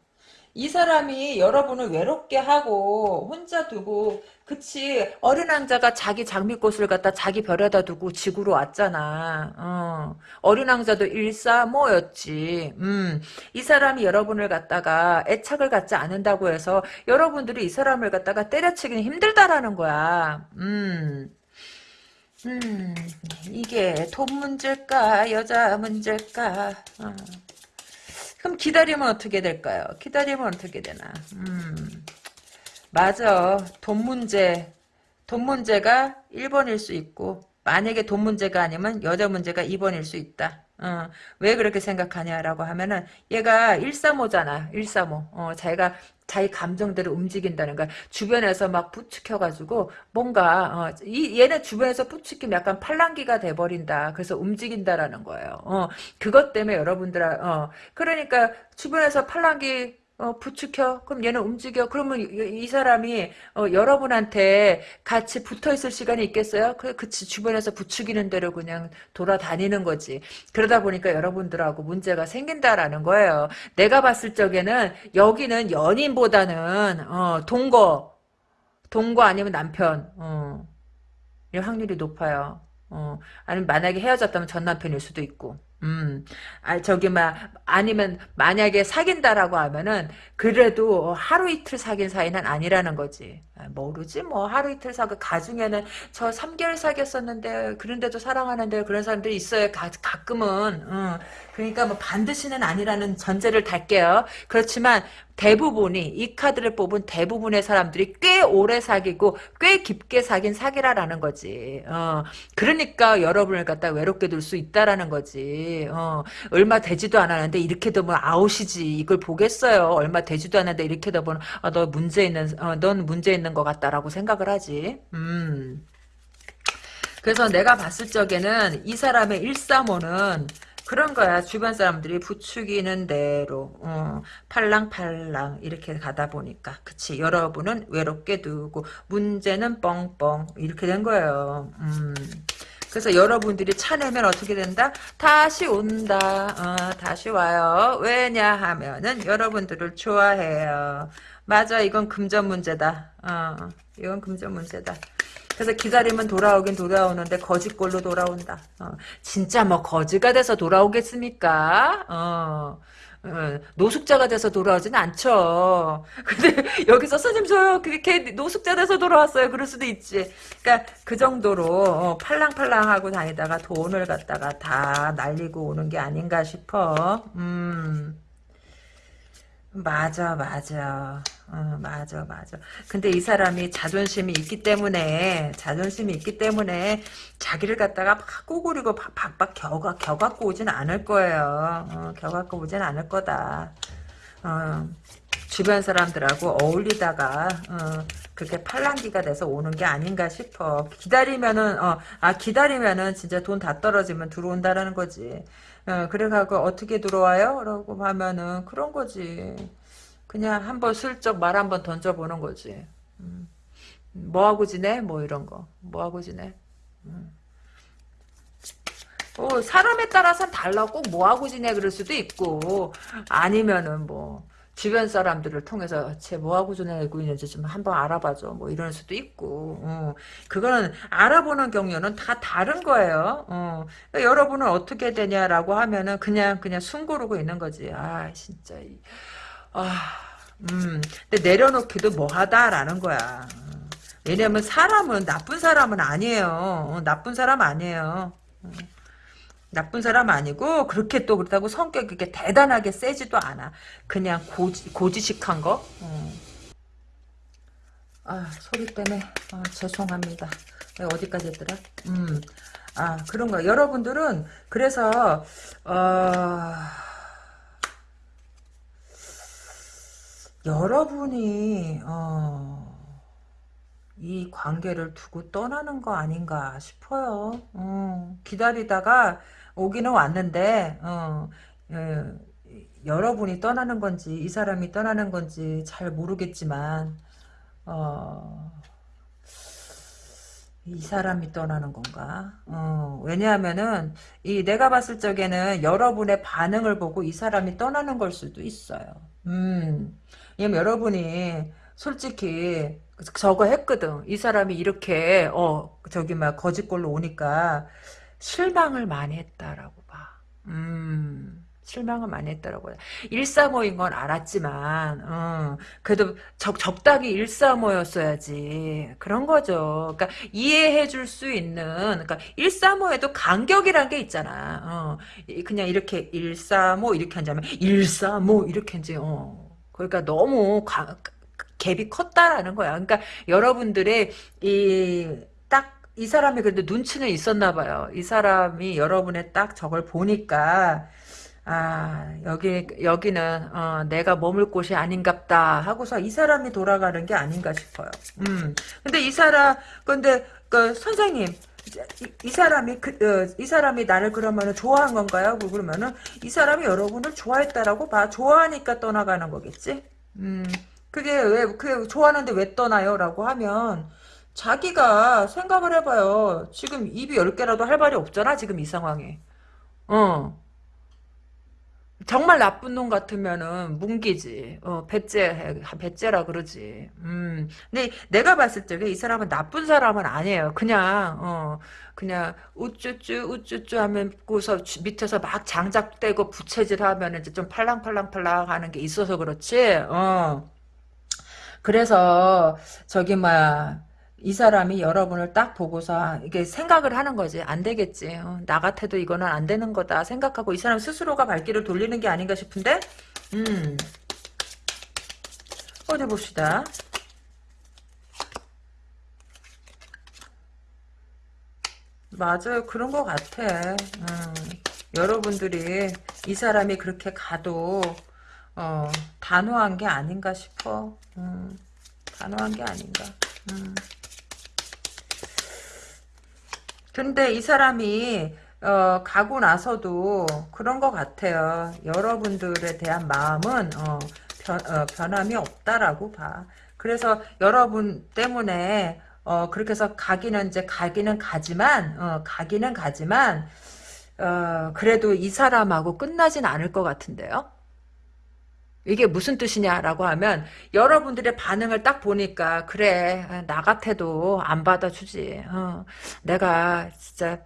이 사람이 여러분을 외롭게 하고 혼자 두고 그치 어린 왕자가 자기 장미꽃을 갖다 자기 별에다 두고 지구로 왔잖아 어. 어린 왕자도 일사모였지 음. 이 사람이 여러분을 갖다가 애착을 갖지 않는다고 해서 여러분들이 이 사람을 갖다가 때려치기는 힘들다라는 거야 음. 음, 이게 돈 문제일까 여자 문제일까 어. 그럼 기다리면 어떻게 될까요? 기다리면 어떻게 되나? 음, 맞아. 돈 문제. 돈 문제가 1번일 수 있고 만약에 돈 문제가 아니면 여자 문제가 2번일 수 있다. 어, 왜 그렇게 생각하냐라고 하면은 얘가 135잖아. 135. 어, 자기가 자기 감정대로 움직인다는 거야. 주변에서 막 부추켜가지고 뭔가 어, 이 얘는 주변에서 부추기면 약간 팔랑기가 돼버린다. 그래서 움직인다라는 거예요. 어, 그것 때문에 여러분들 어, 그러니까 주변에서 팔랑기 어, 부추켜. 그럼 얘는 움직여. 그러면 이, 이 사람이 어, 여러분한테 같이 붙어 있을 시간이 있겠어요? 그, 그치. 주변에서 부추기는 대로 그냥 돌아다니는 거지. 그러다 보니까 여러분들하고 문제가 생긴다라는 거예요. 내가 봤을 적에는 여기는 연인보다는 어, 동거, 동거 아니면 남편. 어, 이 확률이 높아요. 어, 아니면 만약에 헤어졌다면 전 남편일 수도 있고. 음, 아, 저기, 막, 아니면, 만약에 사귄다라고 하면은, 그래도 하루 이틀 사귄 사이는 아니라는 거지. 아, 모르지, 뭐, 하루 이틀 사귀, 가중에는 저 3개월 사귀었었는데, 그런데도 사랑하는데, 그런 사람들이 있어요. 가, 가끔은. 음, 그러니까 뭐, 반드시는 아니라는 전제를 달게요. 그렇지만, 대부분이 이 카드를 뽑은 대부분의 사람들이 꽤 오래 사귀고 꽤 깊게 사귄 사기라라는 거지. 어, 그러니까 여러분을 갖다 외롭게 둘 수 있다라는 거지. 어, 얼마 되지도 않았는데 이렇게 되면 아웃이지. 이걸 보겠어요. 얼마 되지도 않았는데 이렇게 되면 아, 너 문제 있는 어, 넌 문제 있는 것 같다라고 생각을 하지. 음. 그래서 내가 봤을 적에는 이 사람의 135는 그런 거야. 주변 사람들이 부추기는 대로 어, 팔랑팔랑 이렇게 가다 보니까 그치 여러분은 외롭게 두고 문제는 뻥뻥 이렇게 된 거예요. 음. 그래서 여러분들이 차내면 어떻게 된다? 다시 온다. 어, 다시 와요. 왜냐 하면은 여러분들을 좋아해요. 맞아 이건 금전 문제다. 어, 이건 금전 문제다. 그래서 기다리면 돌아오긴 돌아오는데 거지꼴로 돌아온다. 어, 진짜 뭐 거지가 돼서 돌아오겠습니까? 어, 어, 노숙자가 돼서 돌아오진 않죠. 근데 여기서 스님 저요 그게 노숙자 돼서 돌아왔어요. 그럴 수도 있지. 그러니까 그 정도로 어, 팔랑팔랑하고 다니다가 돈을 갖다가 다 날리고 오는 게 아닌가 싶어. 음. 맞아, 맞아. 어, 맞아, 맞아. 근데 이 사람이 자존심이 있기 때문에, 자존심이 있기 때문에, 자기를 갖다가 막 꼬구리고 박박 겨가, 겨갖고 오진 않을 거예요. 어, 겨갖고 오진 않을 거다. 어. 주변 사람들하고 어울리다가 어, 그렇게 팔랑기가 돼서 오는 게 아닌가 싶어. 기다리면은 어, 아 기다리면은 진짜 돈 다 떨어지면 들어온다라는 거지. 어, 그래가고 어떻게 들어와요? 라고 하면은 그런 거지. 그냥 한번 슬쩍 말 한번 던져보는 거지. 음. 뭐하고 지내? 뭐 이런 거. 뭐하고 지내? 음. 어, 사람에 따라서 달라. 꼭 뭐하고 지내? 그럴 수도 있고. 아니면은 뭐, 주변 사람들을 통해서 쟤 뭐하고 지내고 있는지 좀 한번 알아봐줘. 뭐 이럴 수도 있고. 어, 그거는 알아보는 경우는 다 다른 거예요. 어, 그러니까 여러분은 어떻게 되냐라고 하면은 그냥, 그냥 숨 고르고 있는 거지. 아, 진짜. 아, 음. 근데 내려놓기도 뭐하다라는 거야. 왜냐면 사람은 나쁜 사람은 아니에요. 어, 나쁜 사람 아니에요. 어. 나쁜 사람 아니고 그렇게 또 그렇다고 성격이 그렇게 대단하게 세지도 않아. 그냥 고지, 고지식한 거. 어. 아 소리 때문에 아, 죄송합니다. 어디까지 했더라? 음. 아 그런 거. 여러분들은 그래서 어... 여러분이 어... 이 관계를 두고 떠나는 거 아닌가 싶어요. 어, 기다리다가 오기는 왔는데 어, 예, 여러분이 떠나는 건지 이 사람이 떠나는 건지 잘 모르겠지만 어, 이 사람이 떠나는 건가? 어, 왜냐하면은 이 내가 봤을 적에는 여러분의 반응을 보고 이 사람이 떠나는 걸 수도 있어요. 음, 왜냐면 여러분이 솔직히 저거 했거든. 이 사람이 이렇게 어 저기 막 거짓골로 오니까 실망을 많이 했다라고 봐. 음. 실망을 많이 했다라고 해. 135인 건 알았지만, 어, 그래도 적, 적당히 135였어야지. 그런 거죠. 그러니까 이해해 줄 수 있는, 그러니까 135에도 간격이란 게 있잖아. 어, 그냥 이렇게 135 이렇게 한자면 135 이렇게 이제, 어. 그러니까 너무 가, 갭이 컸다라는 거야. 그러니까 여러분들의 이 딱 이 사람이 그래도 눈치는 있었나 봐요. 이 사람이 여러분의 딱 저걸 보니까 아 여기 여기는 어, 내가 머물 곳이 아닌갑다 하고서 이 사람이 돌아가는 게 아닌가 싶어요. 음. 근데 이 사람 근데 그 선생님 이, 이 사람이 그, 어, 이 사람이 나를 그러면은 좋아한 건가요? 그러면은 이 사람이 여러분을 좋아했다라고 봐. 좋아하니까 떠나가는 거겠지. 음. 그게 왜, 그게 좋아하는데 왜 떠나요? 라고 하면, 자기가 생각을 해봐요. 지금 입이 열 개라도 할 말이 없잖아, 지금 이 상황에. 어. 정말 나쁜 놈 같으면은 뭉기지. 어, 배째, 배째라 그러지. 음. 근데 내가 봤을 적에 이 사람은 나쁜 사람은 아니에요. 그냥, 어, 그냥, 우쭈쭈, 우쭈쭈 하면고서 밑에서 막 장작대고 부채질 하면 이제 좀 팔랑팔랑팔랑 하는 게 있어서 그렇지, 어. 그래서 저기 뭐이 사람이 여러분을 딱 보고서 이게 생각을 하는 거지. 안 되겠지. 어, 나 같아도 이거는 안 되는 거다 생각하고 이 사람 스스로가 발길을 돌리는 게 아닌가 싶은데 음 어디 봅시다. 맞아요. 그런 것 같아. 음, 여러분들이 이 사람이 그렇게 가도 어, 단호한 게 아닌가 싶어. 음, 단호한 게 아닌가. 음. 근데 이 사람이 어, 가고 나서도 그런 것 같아요. 여러분들에 대한 마음은 어, 변, 어, 변함이 없다라고 봐. 그래서 여러분 때문에 어, 그렇게 해서 가기는 이제 가기는 가지만 어, 가기는 가지만 어, 그래도 이 사람하고 끝나진 않을 것 같은데요. 이게 무슨 뜻이냐라고 하면 여러분들의 반응을 딱 보니까 그래 나 같아도 안 받아주지 어, 내가 진짜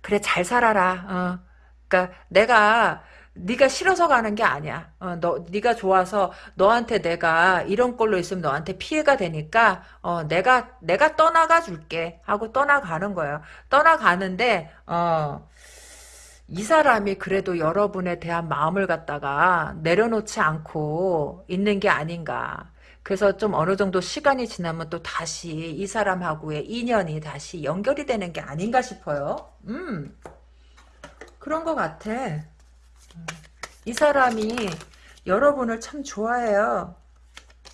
그래 잘 살아라 어, 그러니까 내가 네가 싫어서 가는 게 아니야. 어, 너 네가 좋아서 너한테 내가 이런 꼴로 있으면 너한테 피해가 되니까 어, 내가 내가 떠나가 줄게 하고 떠나가는 거예요. 떠나가는데 어, 이 사람이 그래도 여러분에 대한 마음을 갖다가 내려놓지 않고 있는 게 아닌가. 그래서 좀 어느 정도 시간이 지나면 또 다시 이 사람하고의 인연이 다시 연결이 되는 게 아닌가 싶어요. 음, 그런 것 같아. 이 사람이 여러분을 참 좋아해요.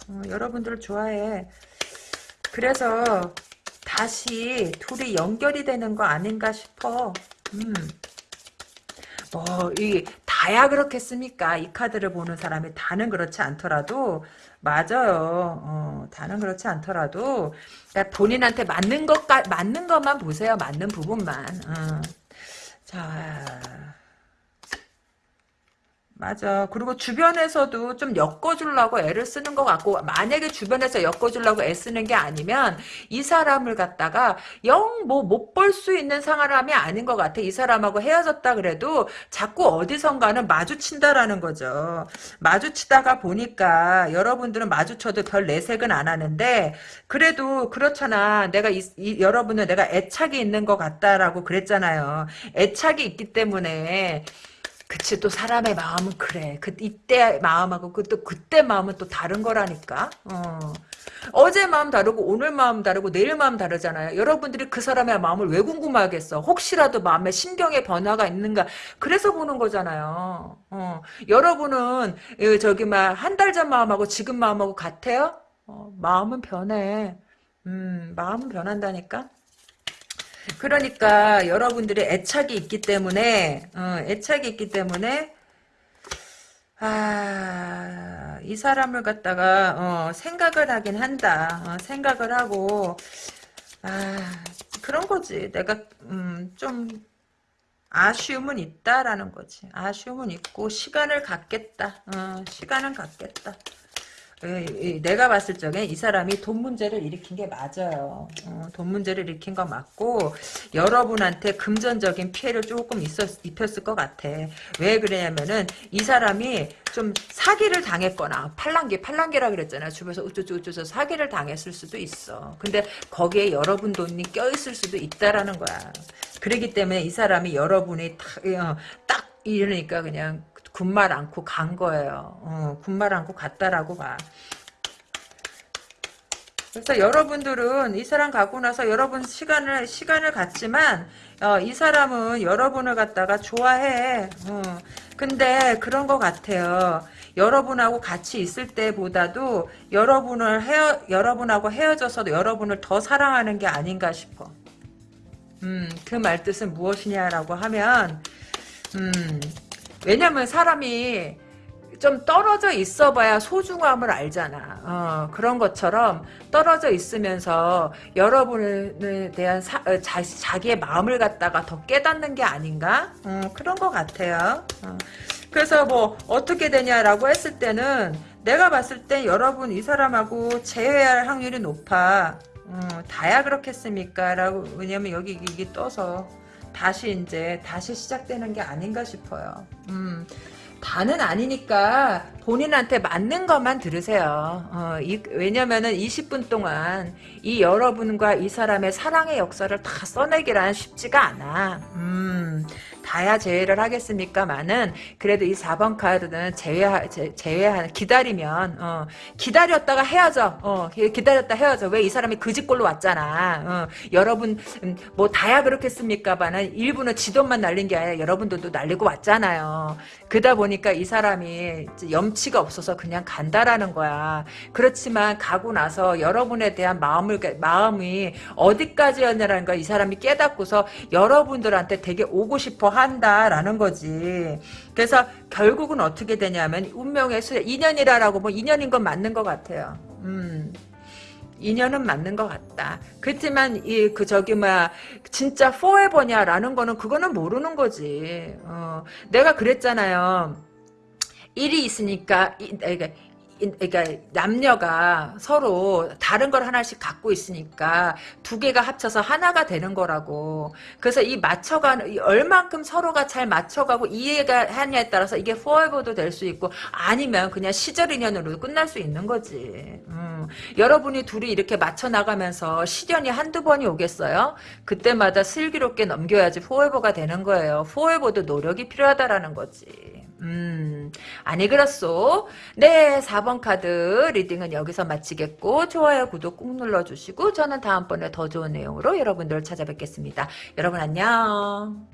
어, 여러분들을 좋아해. 그래서 다시 둘이 연결이 되는 거 아닌가 싶어. 음. 뭐, 이, 다야 그렇겠습니까? 이 카드를 보는 사람이 다는 그렇지 않더라도, 맞아요. 어, 다는 그렇지 않더라도, 그러니까 본인한테 맞는 것, 맞는 것만 보세요. 맞는 부분만. 어. 자, 맞아. 그리고 주변에서도 좀 엮어주려고 애를 쓰는 것 같고, 만약에 주변에서 엮어주려고 애쓰는 게 아니면, 이 사람을 갖다가 영 뭐 못 볼 수 있는 상황이 아닌 것 같아. 이 사람하고 헤어졌다 그래도 자꾸 어디선가는 마주친다라는 거죠. 마주치다가 보니까 여러분들은 마주쳐도 별 내색은 안 하는데, 그래도 그렇잖아. 내가 이, 이 여러분은 내가 애착이 있는 것 같다라고 그랬잖아요. 애착이 있기 때문에, 그치 또 사람의 마음은 그래. 그 이때 마음하고 그또 그때 마음은 또 다른 거라니까. 어. 어제 마음 다르고 오늘 마음 다르고 내일 마음 다르잖아요. 여러분들이 그 사람의 마음을 왜 궁금하겠어? 혹시라도 마음에 신경의 변화가 있는가? 그래서 보는 거잖아요. 어. 여러분은 저기 막 한 달 전 마음하고 지금 마음하고 같아요? 어, 마음은 변해. 음 마음은 변한다니까 그러니까 여러분들의 애착이 있기 때문에 어, 애착이 있기 때문에 아, 이 사람을 갖다가 어, 생각을 하긴 한다. 어, 생각을 하고 아, 그런 거지. 내가 음, 좀 아쉬움은 있다라는 거지. 아쉬움은 있고 시간을 갖겠다. 어, 시간은 갖겠다. 내가 봤을 적에 이 사람이 돈 문제를 일으킨 게 맞아요. 어, 돈 문제를 일으킨 거 맞고 여러분한테 금전적인 피해를 조금 있었, 입혔을 것 같아. 왜 그러냐면은 이 사람이 좀 사기를 당했거나 팔랑기 팔랑기라 그랬잖아요. 주변에서 우쭈쭈우쭈 사기를 당했을 수도 있어. 근데 거기에 여러분 돈이 껴있을 수도 있다라는 거야. 그러기 때문에 이 사람이 여러분이 딱, 어, 딱 이러니까 그냥 군말 않고 간 거예요. 어, 군말 않고 갔다라고 봐. 그래서 여러분들은 이 사람 가고 나서 여러분 시간을 시간을 갖지만 어, 이 사람은 여러분을 갖다가 좋아해. 어, 근데 그런 것 같아요. 여러분하고 같이 있을 때보다도 여러분을 헤어 여러분하고 헤어져서도 여러분을 더 사랑하는 게 아닌가 싶어. 음, 그 말뜻은 무엇이냐라고 하면 음, 왜냐면 사람이 좀 떨어져 있어 봐야 소중함을 알잖아. 어, 그런 것처럼 떨어져 있으면서 여러분에 대한 사, 어, 자, 자기의 마음을 갖다가 더 깨닫는 게 아닌가? 어, 그런 것 같아요. 어. 그래서 뭐 어떻게 되냐라고 했을 때는 내가 봤을 때 여러분 이 사람하고 재회할 확률이 높아. 어, 다야 그렇겠습니까? 라고 왜냐면 여기 이게 떠서 다시 이제 다시 시작되는 게 아닌가 싶어요. 음. 다는 아니니까 본인한테 맞는 것만 들으세요. 어, 이, 왜냐면은 20분 동안 이 여러분과 이 사람의 사랑의 역사를 다 써내기란 쉽지가 않아. 음, 다야 제외를 하겠습니까만은 그래도 이 4번 카드는 제외 제, 제외하 기다리면 어, 기다렸다가 헤어져. 어, 기다렸다 헤어져. 왜 이 사람이 그 집골로 왔잖아. 어, 여러분 음, 뭐 다야 그렇겠습니까만은 일부는 지돈만 날린 게 아니라 여러분들도 날리고 왔잖아요. 그러다 보니까 이 사람이 염치가 없어서 그냥 간다라는 거야. 그렇지만 가고 나서 여러분에 대한 마음을 마음이 어디까지였냐라는 걸 이 사람이 깨닫고서 여러분들한테 되게 오고 싶어 한다라는 거지. 그래서 결국은 어떻게 되냐면 운명의 수 인연이라라고 뭐 인연인 건 맞는 것 같아요. 음. 인연은 맞는 것 같다. 그렇지만 이 그 저기 뭐야 진짜 forever냐라는 거는 그거는 모르는 거지. 어, 내가 그랬잖아요. 일이 있으니까 그러니까 그러니까 남녀가 서로 다른 걸 하나씩 갖고 있으니까 두 개가 합쳐서 하나가 되는 거라고. 그래서 이 맞춰가는 얼만큼 서로가 잘 맞춰가고 이해가 하냐에 따라서 이게 forever도 될 수 있고 아니면 그냥 시절 인연으로 끝날 수 있는 거지. 음. 여러분이 둘이 이렇게 맞춰 나가면서 시련이 한두 번이 오겠어요? 그때마다 슬기롭게 넘겨야지 forever가 되는 거예요. forever도 노력이 필요하다라는 거지. 음, 아니 그렇소. 네, 4번 카드 리딩은 여기서 마치겠고 좋아요, 구독 꾹 눌러주시고 저는 다음번에 더 좋은 내용으로 여러분들을 찾아뵙겠습니다. 여러분 안녕.